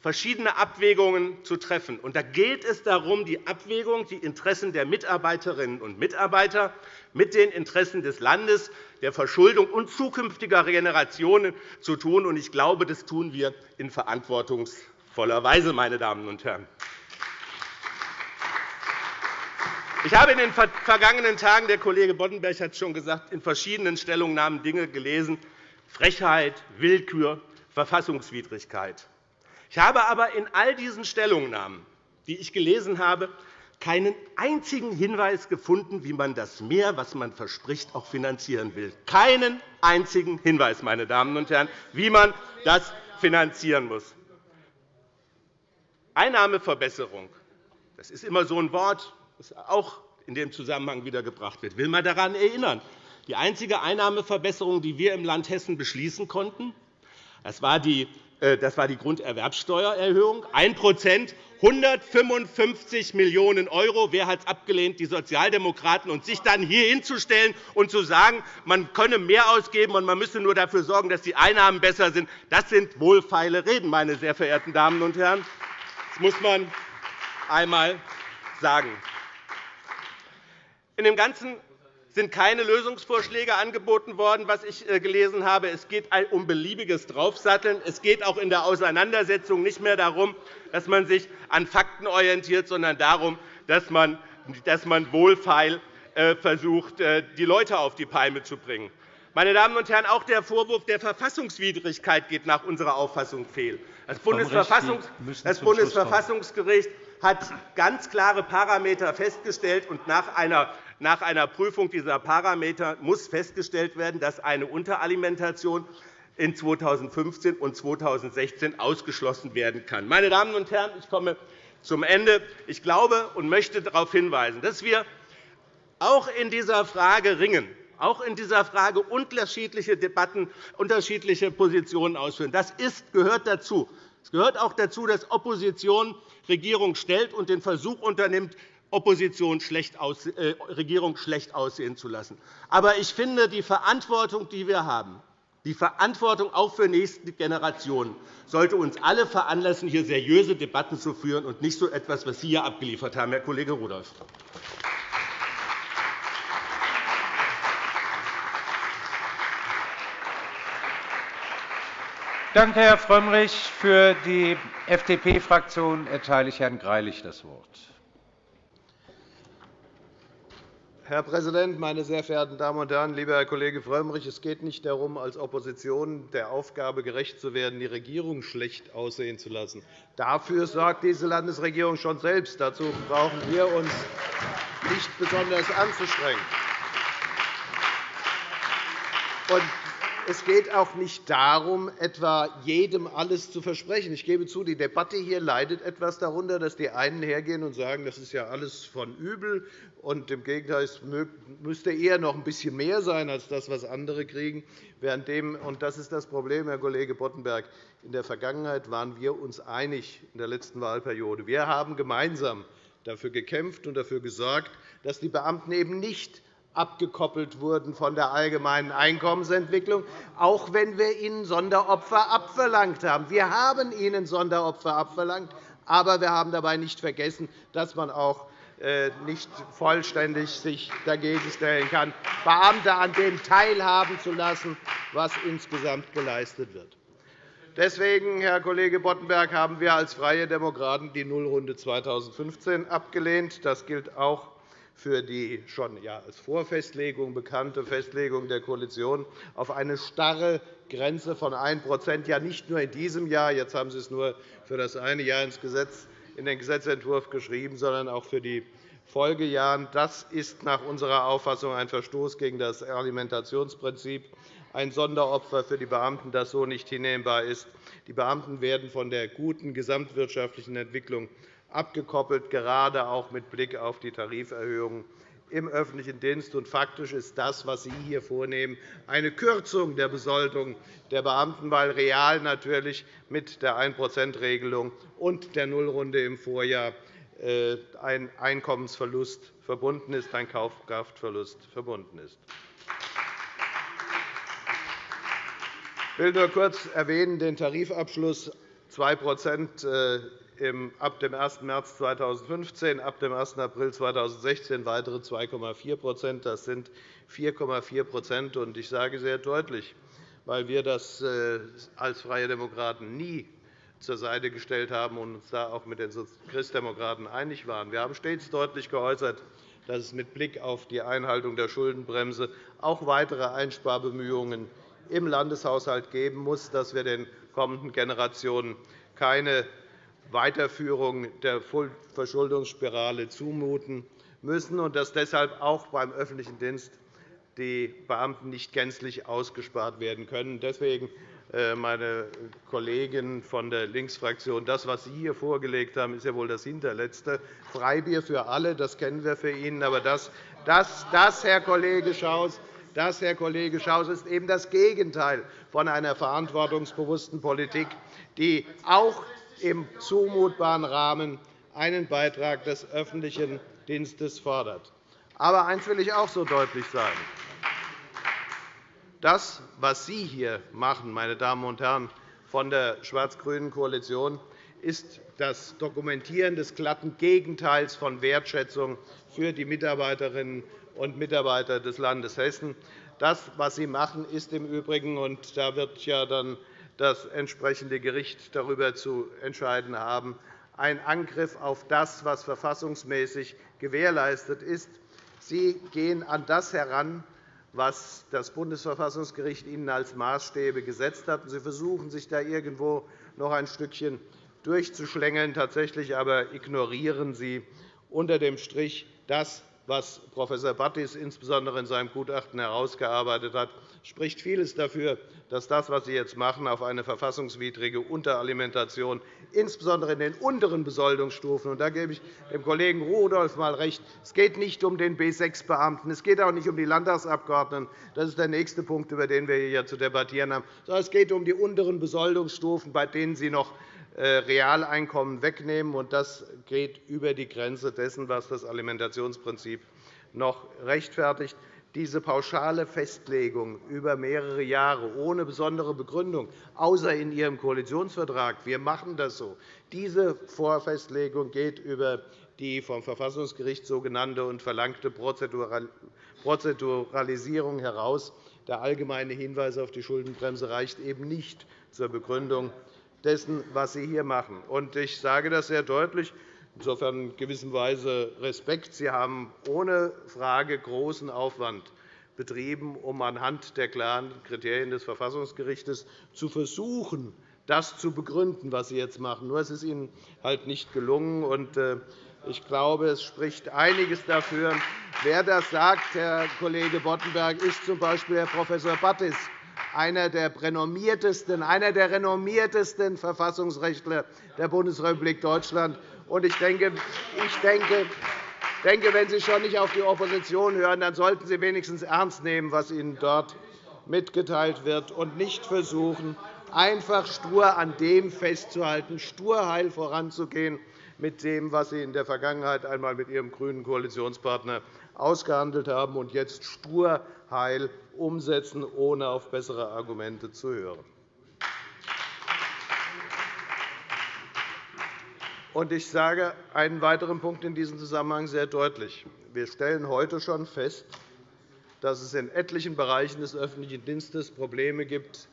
verschiedene Abwägungen zu treffen. Und da geht es darum, die Abwägung, die Interessen der Mitarbeiterinnen und Mitarbeiter mit den Interessen des Landes, der Verschuldung und zukünftiger Generationen zu tun. Ich glaube, das tun wir in verantwortungsvoller Weise. Meine Damen und Herren. Ich habe in den vergangenen Tagen, der Kollege Boddenberg hat es schon gesagt, in verschiedenen Stellungnahmen Dinge gelesen, Frechheit, Willkür, Verfassungswidrigkeit. Ich habe aber in all diesen Stellungnahmen, die ich gelesen habe, keinen einzigen Hinweis gefunden, wie man das Mehr, was man verspricht, auch finanzieren will. Keinen einzigen Hinweis, meine Damen und Herren, wie man das finanzieren muss. Einnahmeverbesserung das ist immer so ein Wort, das auch in dem Zusammenhang wieder gebracht wird. Ich will mal daran erinnern. Die einzige Einnahmeverbesserung, die wir im Land Hessen beschließen konnten, das war die das war die Grunderwerbsteuererhöhung, 1% 155 Millionen €. Wer hat es abgelehnt? Die Sozialdemokraten. Und sich dann hier hinzustellen und zu sagen, man könne mehr ausgeben und man müsse nur dafür sorgen, dass die Einnahmen besser sind, das sind wohlfeile Reden, meine sehr verehrten Damen und Herren. Das muss man einmal sagen. In dem ganzen sind keine Lösungsvorschläge angeboten worden, was ich äh, gelesen habe. Es geht um beliebiges Draufsatteln. Es geht auch in der Auseinandersetzung nicht mehr darum, dass man sich an Fakten orientiert, sondern darum, dass man, wohlfeil äh, versucht, äh, die Leute auf die Palme zu bringen. Meine Damen und Herren, auch der Vorwurf der Verfassungswidrigkeit geht nach unserer Auffassung fehl. Das Bundesverfassungsgericht hat ganz klare Parameter festgestellt, und nach einer nach einer Prüfung dieser Parameter muss festgestellt werden, dass eine Unteralimentation in 2015 und 2016 ausgeschlossen werden kann. Meine Damen und Herren, ich komme zum Ende. Ich glaube und möchte darauf hinweisen, dass wir auch in dieser Frage ringen, auch in dieser Frage unterschiedliche Debatten, unterschiedliche Positionen ausführen. Das ist, gehört dazu. Es gehört auch dazu, dass Opposition Regierung stellt und den Versuch unternimmt, Opposition schlecht äh, Regierung schlecht aussehen zu lassen. Aber ich finde, die Verantwortung, die wir haben, die Verantwortung auch für nächste Generationen, sollte uns alle veranlassen, hier seriöse Debatten zu führen und nicht so etwas, was Sie hier abgeliefert haben, Herr Kollege Rudolph. Danke, Herr Frömmrich. Für die FDP-Fraktion erteile ich Herrn Greilich das Wort. Herr Präsident, meine sehr verehrten Damen und Herren! Lieber Herr Kollege Frömmrich, es geht nicht darum, als Opposition der Aufgabe gerecht zu werden, die Regierung schlecht aussehen zu lassen. Dafür sorgt diese Landesregierung schon selbst. Dazu brauchen wir uns nicht besonders anzustrengen. Es geht auch nicht darum, etwa jedem alles zu versprechen. Ich gebe zu, die Debatte hier leidet etwas darunter, dass die einen hergehen und sagen, das ist ja alles von übel, und im Gegenteil, es müsste eher noch ein bisschen mehr sein als das, was andere kriegen. Währenddem, und das ist das Problem, Herr Kollege Boddenberg, in der Vergangenheit waren wir uns einig in der letzten Wahlperiode. Wir haben gemeinsam dafür gekämpft und dafür gesorgt, dass die Beamten eben nicht abgekoppelt wurden von der allgemeinen Einkommensentwicklung, auch wenn wir ihnen Sonderopfer abverlangt haben. Wir haben ihnen Sonderopfer abverlangt, aber wir haben dabei nicht vergessen, dass man auch äh, nicht vollständig sich dagegen stellen kann, Beamte an dem teilhaben zu lassen, was insgesamt geleistet wird. Deswegen, Herr Kollege Boddenberg, haben wir als Freie Demokraten die Nullrunde 2015 abgelehnt. Das gilt auch für die schon als Vorfestlegung bekannte Festlegung der Koalition auf eine starre Grenze von 1 ja nicht nur in diesem Jahr, jetzt haben Sie es nur für das eine Jahr in den Gesetzentwurf geschrieben, sondern auch für die Folgejahren. Das ist nach unserer Auffassung ein Verstoß gegen das Alimentationsprinzip, ein Sonderopfer für die Beamten, das so nicht hinnehmbar ist. Die Beamten werden von der guten gesamtwirtschaftlichen Entwicklung abgekoppelt, gerade auch mit Blick auf die Tariferhöhungen im öffentlichen Dienst. Und faktisch ist das, was Sie hier vornehmen, eine Kürzung der Besoldung der Beamten, weil real natürlich mit der 1% und der Nullrunde im Vorjahr äh, ein Einkommensverlust verbunden ist, ein Kaufkraftverlust verbunden ist. Ich will nur kurz erwähnen, den Tarifabschluss 2 ab dem 1. März 2015, ab dem 1. April 2016 weitere 2,4% Das sind 4,4% Ich sage sehr deutlich, weil wir das äh, als Freie Demokraten nie zur Seite gestellt haben und uns da auch mit den Christdemokraten einig waren. Wir haben stets deutlich geäußert, dass es mit Blick auf die Einhaltung der Schuldenbremse auch weitere Einsparbemühungen im Landeshaushalt geben muss, dass wir den kommenden Generationen keine Weiterführung der Verschuldungsspirale zumuten müssen und dass deshalb auch beim öffentlichen Dienst die Beamten nicht gänzlich ausgespart werden können. Deswegen, äh, meine Kollegen von der Linksfraktion, das, was Sie hier vorgelegt haben, ist ja wohl das Hinterletzte. Freibier für alle, das kennen wir für ihn. Aber das, das, das Herr Kollege Schaus, das, Herr Kollege Schaus, ist eben das Gegenteil von einer verantwortungsbewussten Politik, die auch im zumutbaren Rahmen einen Beitrag des öffentlichen Dienstes fordert. Aber eines will ich auch so deutlich sagen. Das, was Sie hier machen, meine Damen und Herren von der schwarz-grünen Koalition, ist das Dokumentieren des glatten Gegenteils von Wertschätzung für die Mitarbeiterinnen und Mitarbeiter des Landes Hessen. Das, was Sie machen, ist im Übrigen, und da wird ja dann das entsprechende Gericht darüber zu entscheiden haben, ein Angriff auf das, was verfassungsmäßig gewährleistet ist. Sie gehen an das heran, was das Bundesverfassungsgericht Ihnen als Maßstäbe gesetzt hat. Sie versuchen, sich da irgendwo noch ein Stückchen durchzuschlängeln. Tatsächlich aber ignorieren Sie unter dem Strich das, was Prof. Battis insbesondere in seinem Gutachten herausgearbeitet hat, spricht vieles dafür, dass das, was Sie jetzt machen, auf eine verfassungswidrige Unteralimentation, insbesondere in den unteren Besoldungsstufen, und da gebe ich dem Kollegen Rudolph einmal recht, es geht nicht um den B6-Beamten, es geht auch nicht um die Landtagsabgeordneten, das ist der nächste Punkt, über den wir hier zu debattieren haben, sondern es geht um die unteren Besoldungsstufen, bei denen Sie noch Realeinkommen wegnehmen. Und das geht über die Grenze dessen, was das Alimentationsprinzip noch rechtfertigt. Diese pauschale Festlegung über mehrere Jahre ohne besondere Begründung, außer in Ihrem Koalitionsvertrag, wir machen das so, diese Vorfestlegung geht über die vom Verfassungsgericht sogenannte und verlangte Prozeduralisierung heraus. Der allgemeine Hinweis auf die Schuldenbremse reicht eben nicht zur Begründung dessen, was Sie hier machen. Ich sage das sehr deutlich. Insofern in gewisser Weise Respekt. Sie haben ohne Frage großen Aufwand betrieben, um anhand der klaren Kriterien des Verfassungsgerichts zu versuchen, das zu begründen, was Sie jetzt machen. Nur es ist Ihnen halt nicht gelungen. Äh, ich glaube, es spricht einiges dafür. Wer das sagt, Herr Kollege Boddenberg, ist z. B. Herr Prof. Battis, einer der renommiertesten, einer der renommiertesten Verfassungsrechtler der Bundesrepublik Deutschland. Ich denke, ich denke, denke, wenn Sie schon nicht auf die Opposition hören, dann sollten Sie wenigstens ernst nehmen, was Ihnen dort mitgeteilt wird, und nicht versuchen, einfach stur an dem festzuhalten, sturheil voranzugehen mit dem, was Sie in der Vergangenheit einmal mit Ihrem grünen Koalitionspartner ausgehandelt haben und jetzt sturheil umsetzen, ohne auf bessere Argumente zu hören. Ich sage einen weiteren Punkt in diesem Zusammenhang sehr deutlich. Wir stellen heute schon fest, dass es in etlichen Bereichen des öffentlichen Dienstes Probleme gibt,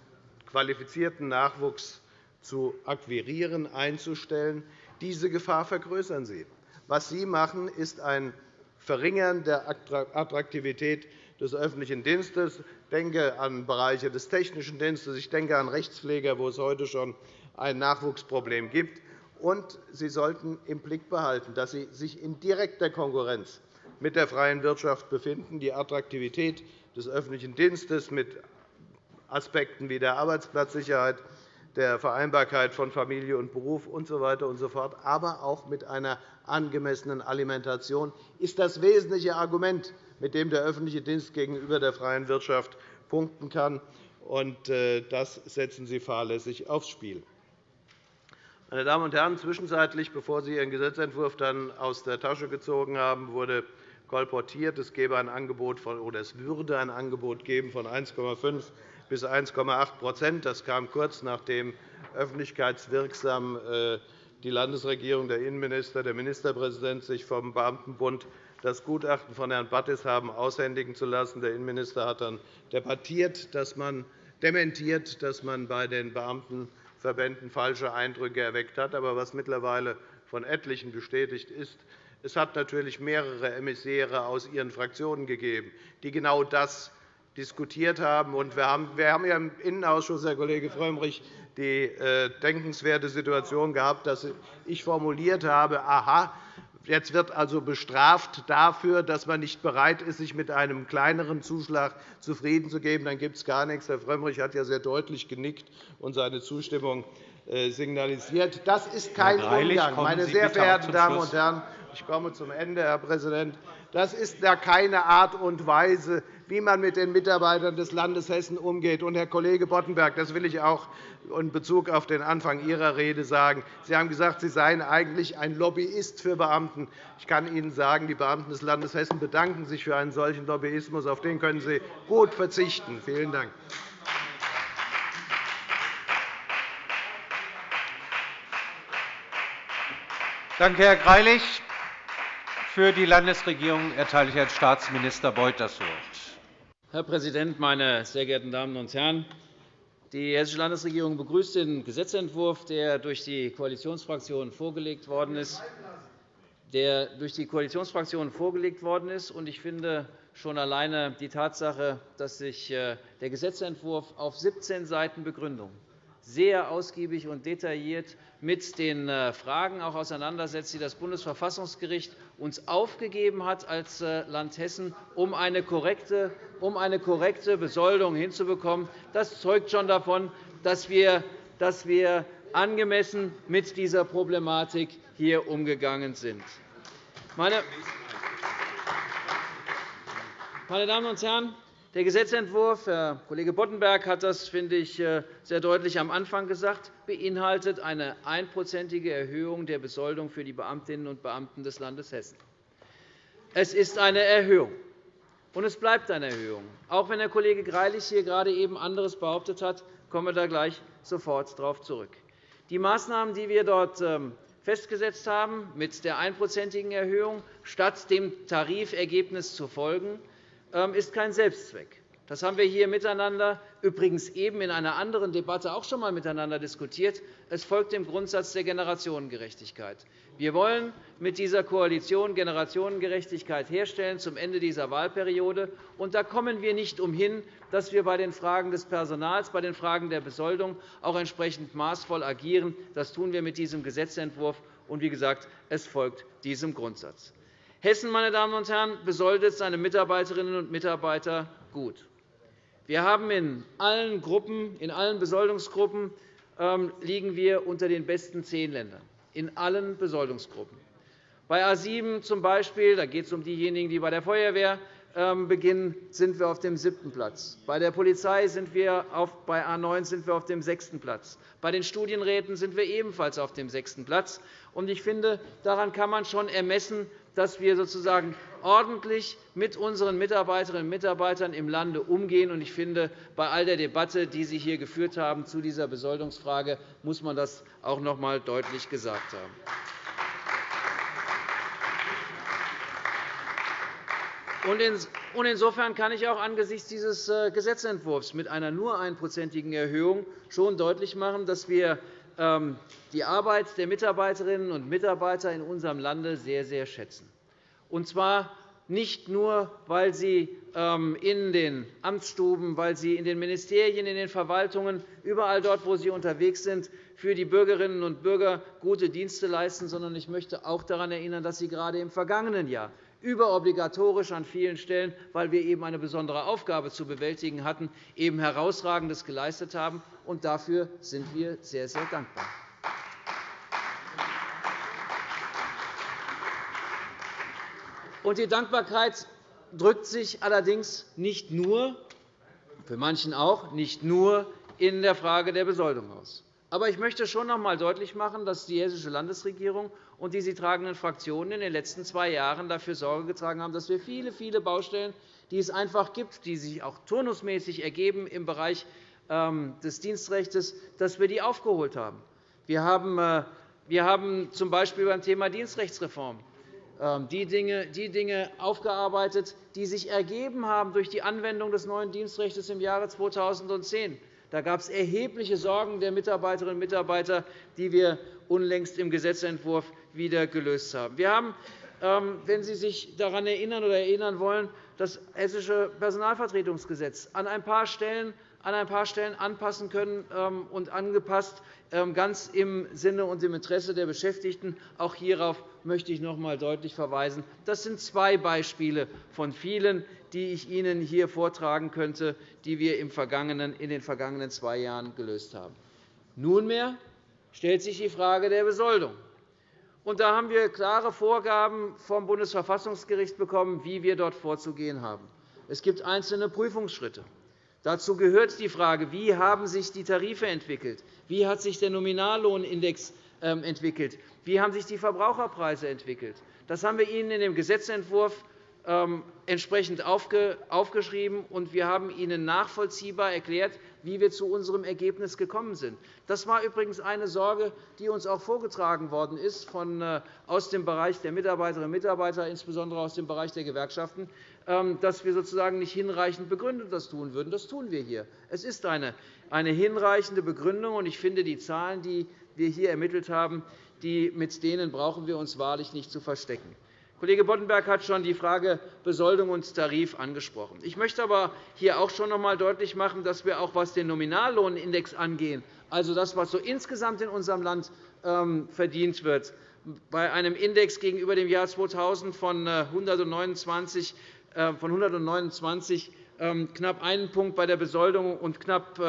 qualifizierten Nachwuchs zu akquirieren, einzustellen. Diese Gefahr vergrößern Sie. Was Sie machen, ist ein Verringern der Attraktivität des öffentlichen Dienstes. Ich denke an Bereiche des technischen Dienstes, ich denke an Rechtspfleger, wo es heute schon ein Nachwuchsproblem gibt. Und Sie sollten im Blick behalten, dass Sie sich in direkter Konkurrenz mit der freien Wirtschaft befinden. Die Attraktivität des öffentlichen Dienstes mit Aspekten wie der Arbeitsplatzsicherheit, der Vereinbarkeit von Familie und Beruf usw. So und so fort, aber auch mit einer angemessenen Alimentation ist das wesentliche Argument, mit dem der öffentliche Dienst gegenüber der freien Wirtschaft punkten kann. Äh, das setzen Sie fahrlässig aufs Spiel. Meine Damen und Herren, zwischenzeitlich, bevor Sie Ihren Gesetzentwurf dann aus der Tasche gezogen haben, wurde kolportiert, es, gebe ein Angebot von, oder es würde ein Angebot geben von 1,5 bis 1,8% Das kam kurz nachdem öffentlichkeitswirksam äh, die Landesregierung, der Innenminister, der Ministerpräsident sich vom Beamtenbund das Gutachten von Herrn Battis haben aushändigen zu lassen. Der Innenminister hat dann debattiert, dass man dementiert, dass man bei den Beamten Verbänden falsche Eindrücke erweckt hat. Aber was mittlerweile von etlichen bestätigt ist, es hat natürlich mehrere Emissäre aus Ihren Fraktionen gegeben, die genau das diskutiert haben. Wir haben im Innenausschuss, Herr Kollege Frömmrich, die äh, denkenswerte Situation gehabt, dass ich formuliert habe, aha, Jetzt wird also bestraft dafür, dass man nicht bereit ist, sich mit einem kleineren Zuschlag zufrieden zu geben. Dann gibt es gar nichts. Herr Frömmrich hat ja sehr deutlich genickt und seine Zustimmung äh, signalisiert. Das ist kein Umgang. Meine sehr verehrten Damen und Herren, ich komme zum Ende, Herr Präsident. Das ist keine Art und Weise, wie man mit den Mitarbeitern des Landes Hessen umgeht. Und, Herr Kollege Boddenberg, das will ich auch in Bezug auf den Anfang Ihrer Rede sagen. Sie haben gesagt, Sie seien eigentlich ein Lobbyist für Beamten. Ich kann Ihnen sagen, die Beamten des Landes Hessen bedanken sich für einen solchen Lobbyismus. Auf den können Sie gut verzichten. Vielen Dank. Danke, Herr Greilich. Für die Landesregierung erteile ich Herrn Staatsminister Beuth das Wort. Herr Präsident, meine sehr geehrten Damen und Herren! Die Hessische Landesregierung begrüßt den Gesetzentwurf, der durch die Koalitionsfraktionen vorgelegt worden ist. Der durch die Koalitionsfraktionen vorgelegt worden ist. Ich finde schon alleine die Tatsache, dass sich äh, der Gesetzentwurf auf 17 Seiten Begründung sehr ausgiebig und detailliert mit den äh, Fragen auseinandersetzt, die das Bundesverfassungsgericht uns aufgegeben hat als äh, Land Hessen, eine korrekte, um eine korrekte Besoldung hinzubekommen. Das zeugt schon davon, dass wir, dass wir angemessen mit dieser Problematik hier umgegangen sind. Meine Damen und Herren, der Gesetzentwurf, Herr Kollege Boddenberg hat das, finde ich, äh, sehr deutlich am Anfang gesagt, beinhaltet eine einprozentige Erhöhung der Besoldung für die Beamtinnen und Beamten des Landes Hessen. Es ist eine Erhöhung, und es bleibt eine Erhöhung. Auch wenn Herr Kollege Greilich hier gerade eben anderes behauptet hat, kommen wir da gleich sofort darauf zurück. Die Maßnahmen, die wir dort ähm, festgesetzt haben, mit der einprozentigen Erhöhung statt dem Tarifergebnis zu folgen, ist kein Selbstzweck. Das haben wir hier miteinander, übrigens eben in einer anderen Debatte auch schon einmal miteinander diskutiert. Es folgt dem Grundsatz der Generationengerechtigkeit. Wir wollen mit dieser Koalition Generationengerechtigkeit herstellen zum Ende dieser Wahlperiode. Und da kommen wir nicht umhin, dass wir bei den Fragen des Personals, bei den Fragen der Besoldung auch entsprechend maßvoll agieren. Das tun wir mit diesem Gesetzentwurf. Und wie gesagt, es folgt diesem Grundsatz. Hessen meine Damen und Herren, besoldet seine Mitarbeiterinnen und Mitarbeiter gut. Wir haben in allen Gruppen, in allen Besoldungsgruppen ähm, liegen wir unter den besten zehn Ländern, in allen Besoldungsgruppen. Bei A 7 zum Beispiel, da geht es um diejenigen, die bei der Feuerwehr ähm, beginnen, sind wir auf dem siebten Platz. Bei der Polizei sind wir auf, bei A 9 sind wir auf dem sechsten Platz. Bei den Studienräten sind wir ebenfalls auf dem sechsten Platz. Ich finde, daran kann man schon ermessen, dass wir sozusagen ordentlich mit unseren Mitarbeiterinnen und Mitarbeitern im Lande umgehen. Ich finde, bei all der Debatte, die Sie hier geführt haben zu dieser Besoldungsfrage, muss man das auch noch einmal deutlich gesagt haben. Insofern kann ich auch angesichts dieses äh, Gesetzentwurfs mit einer nur einprozentigen Erhöhung schon deutlich machen, dass wir ähm, die Arbeit der Mitarbeiterinnen und Mitarbeiter in unserem Lande sehr, sehr schätzen. Und zwar nicht nur, weil sie ähm, in den Amtsstuben, weil sie in den Ministerien, in den Verwaltungen, überall dort, wo sie unterwegs sind, für die Bürgerinnen und Bürger gute Dienste leisten, sondern ich möchte auch daran erinnern, dass sie gerade im vergangenen Jahr überobligatorisch an vielen Stellen, weil wir eben eine besondere Aufgabe zu bewältigen hatten, eben Herausragendes geleistet haben. Und dafür sind wir sehr, sehr dankbar. Die Dankbarkeit drückt sich allerdings nicht nur, für manchen auch, nicht nur in der Frage der Besoldung aus. Aber ich möchte schon noch einmal deutlich machen, dass die Hessische Landesregierung und die sie tragenden Fraktionen in den letzten zwei Jahren dafür Sorge getragen haben, dass wir viele, viele Baustellen, die es einfach gibt, die sich auch turnusmäßig ergeben im Bereich ähm, des Dienstrechts, dass wir die aufgeholt haben. Wir haben, äh, wir haben z. B. beim Thema Dienstrechtsreform ähm, die Dinge, die Dinge aufgearbeitet, die sich ergeben haben durch die Anwendung des neuen Dienstrechts im Jahre 2010. Da gab es erhebliche Sorgen der Mitarbeiterinnen und Mitarbeiter, die wir unlängst im Gesetzentwurf wieder gelöst haben. Wir haben, ähm, wenn Sie sich daran erinnern oder erinnern wollen, das Hessische Personalvertretungsgesetz an ein paar Stellen an ein paar Stellen anpassen können ähm, und angepasst, ähm, ganz im Sinne und im Interesse der Beschäftigten. Auch hierauf möchte ich noch einmal deutlich verweisen. Das sind zwei Beispiele von vielen, die ich Ihnen hier vortragen könnte, die wir in den vergangenen zwei Jahren gelöst haben. Nunmehr stellt sich die Frage der Besoldung. Und da haben wir klare Vorgaben vom Bundesverfassungsgericht bekommen, wie wir dort vorzugehen haben. Es gibt einzelne Prüfungsschritte. Dazu gehört die Frage, wie haben sich die Tarife entwickelt, wie hat sich der Nominallohnindex ähm, entwickelt, wie haben sich die Verbraucherpreise entwickelt. Das haben wir Ihnen in dem Gesetzentwurf ähm, entsprechend aufgeschrieben, und wir haben Ihnen nachvollziehbar erklärt, wie wir zu unserem Ergebnis gekommen sind. Das war übrigens eine Sorge, die uns auch vorgetragen worden ist von, äh, aus dem Bereich der Mitarbeiterinnen und Mitarbeiter, insbesondere aus dem Bereich der Gewerkschaften, ähm, dass wir sozusagen nicht hinreichend begründet das tun würden. Das tun wir hier. Es ist eine, eine hinreichende Begründung, und ich finde, die Zahlen, die wir hier ermittelt haben, die, mit denen brauchen wir uns wahrlich nicht zu verstecken. Kollege Boddenberg hat schon die Frage Besoldung und Tarif angesprochen. Ich möchte aber hier auch schon noch einmal deutlich machen, dass wir auch, was den Nominallohnindex angeht, also das, was so insgesamt in unserem Land ähm, verdient wird, bei einem Index gegenüber dem Jahr 2000 von 129, äh, von 129 ähm, knapp einen Punkt bei der Besoldung und knapp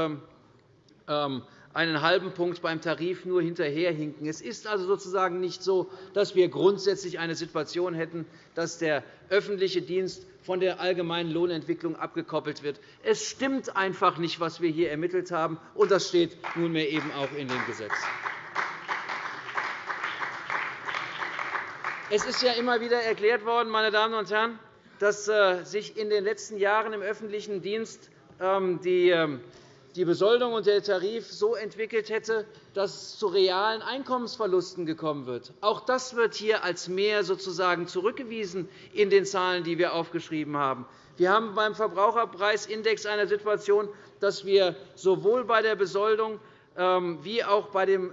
ähm, einen halben Punkt beim Tarif nur hinterherhinken. Es ist also sozusagen nicht so, dass wir grundsätzlich eine Situation hätten, dass der öffentliche Dienst von der allgemeinen Lohnentwicklung abgekoppelt wird. Es stimmt einfach nicht, was wir hier ermittelt haben, und das steht nunmehr eben auch in dem Gesetz. Es ist ja immer wieder erklärt worden, meine Damen und Herren, dass äh, sich in den letzten Jahren im öffentlichen Dienst ähm, die ähm, die Besoldung und der Tarif so entwickelt hätte, dass es zu realen Einkommensverlusten gekommen wird. Auch das wird hier als Mehr sozusagen zurückgewiesen in den Zahlen, die wir aufgeschrieben haben. Wir haben beim Verbraucherpreisindex eine Situation, dass wir sowohl bei der Besoldung ähm, wie auch beim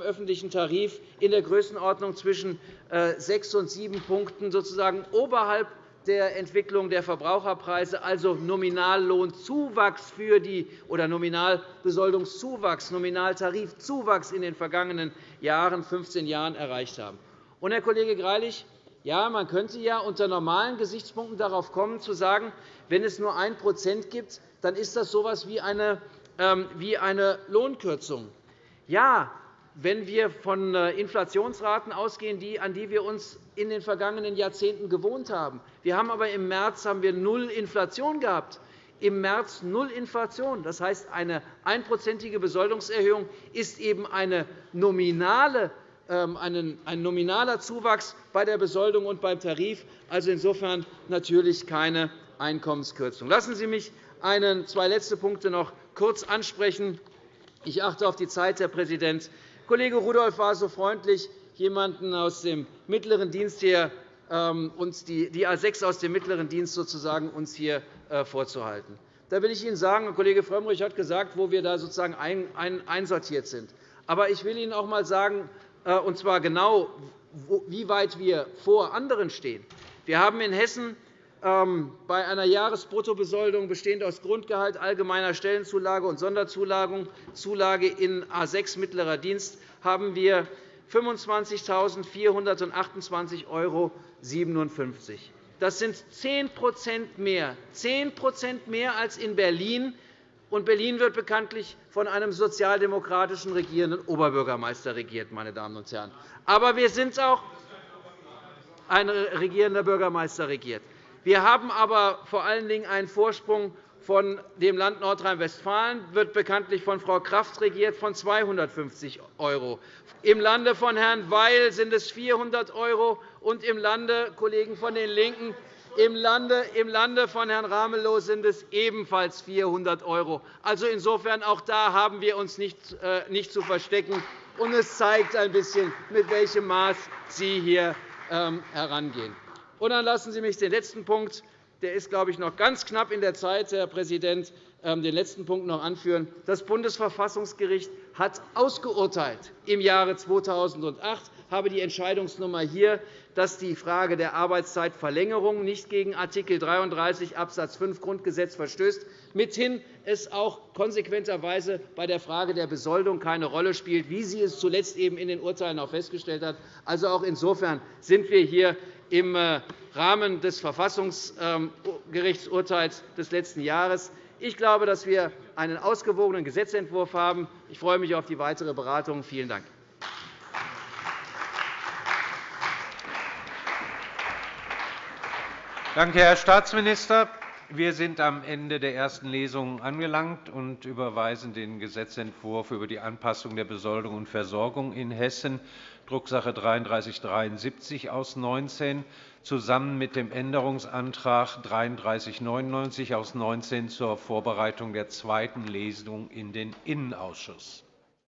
öffentlichen Tarif in der Größenordnung zwischen äh, sechs und sieben Punkten sozusagen oberhalb der Entwicklung der Verbraucherpreise, also Nominallohnzuwachs für die oder Nominalbesoldungszuwachs, Nominaltarifzuwachs in den vergangenen Jahren, 15 Jahren erreicht haben. Und, Herr Kollege Greilich, ja, man könnte ja unter normalen Gesichtspunkten darauf kommen, zu sagen, wenn es nur 1% gibt, dann ist das so etwas wie eine, ähm, wie eine Lohnkürzung. Ja, wenn wir von äh, Inflationsraten ausgehen, an die wir uns in den vergangenen Jahrzehnten gewohnt haben. Wir haben aber im März haben wir null Inflation gehabt. Im März null Inflation. Das heißt, eine einprozentige Besoldungserhöhung ist eben eine nominale ähm, ein nominaler Zuwachs bei der Besoldung und beim Tarif, also insofern natürlich keine Einkommenskürzung. Lassen Sie mich einen, zwei letzte Punkte noch kurz ansprechen. Ich achte auf die Zeit, Herr Präsident. Kollege Rudolph war so freundlich, jemanden aus dem mittleren Dienst hier, ähm, uns die A 6 aus dem mittleren Dienst sozusagen uns hier äh, vorzuhalten. Da will ich Ihnen sagen, Kollege Frömmrich hat gesagt, wo wir da sozusagen einsortiert sind. Aber ich will Ihnen auch einmal sagen, äh, und zwar genau, wie weit wir vor anderen stehen. Wir haben in Hessen bei einer Jahresbruttobesoldung bestehend aus Grundgehalt, allgemeiner Stellenzulage und Sonderzulage in A 6 mittlerer Dienst haben wir 25.428,57 €. Das sind 10 mehr, 10 mehr als in Berlin, und Berlin wird bekanntlich von einem sozialdemokratischen regierenden Oberbürgermeister regiert. Meine Damen und Herren. Aber wir sind auch ein regierender Bürgermeister regiert. Wir haben aber vor allen Dingen einen Vorsprung von dem Land Nordrhein-Westfalen, wird bekanntlich von Frau Kraft regiert, von 250 €. Im Lande von Herrn Weil sind es 400 € und im Lande Kollegen von den LINKEN im Lande, von Herrn Ramelow sind es ebenfalls 400 €. Also insofern auch da haben wir uns nicht, äh, nicht zu verstecken. Und es zeigt ein bisschen, mit welchem Maß Sie hier ähm, herangehen. Und dann lassen Sie mich den letzten Punkt, der ist, glaube ich, noch ganz knapp in der Zeit, Herr Präsident, ähm, den letzten Punkt noch anführen. Das Bundesverfassungsgericht hat ausgeurteilt im Jahre 2008, habe die Entscheidungsnummer hier dass die Frage der Arbeitszeitverlängerung nicht gegen Art. 33 Abs. 5 Grundgesetz verstößt, mithin es auch konsequenterweise bei der Frage der Besoldung keine Rolle spielt, wie sie es zuletzt eben in den Urteilen auch festgestellt hat. Also auch insofern sind wir hier im äh, Rahmen des Verfassungsgerichtsurteils des letzten Jahres. Ich glaube, dass wir einen ausgewogenen Gesetzentwurf haben. Ich freue mich auf die weitere Beratung. Vielen Dank. Danke, Herr Staatsminister. Wir sind am Ende der ersten Lesung angelangt und überweisen den Gesetzentwurf über die Anpassung der Besoldung und Versorgung in Hessen, Drucksache 19 3373 aus 19, zusammen mit dem Änderungsantrag 3399 aus 19 zur Vorbereitung der zweiten Lesung in den Innenausschuss.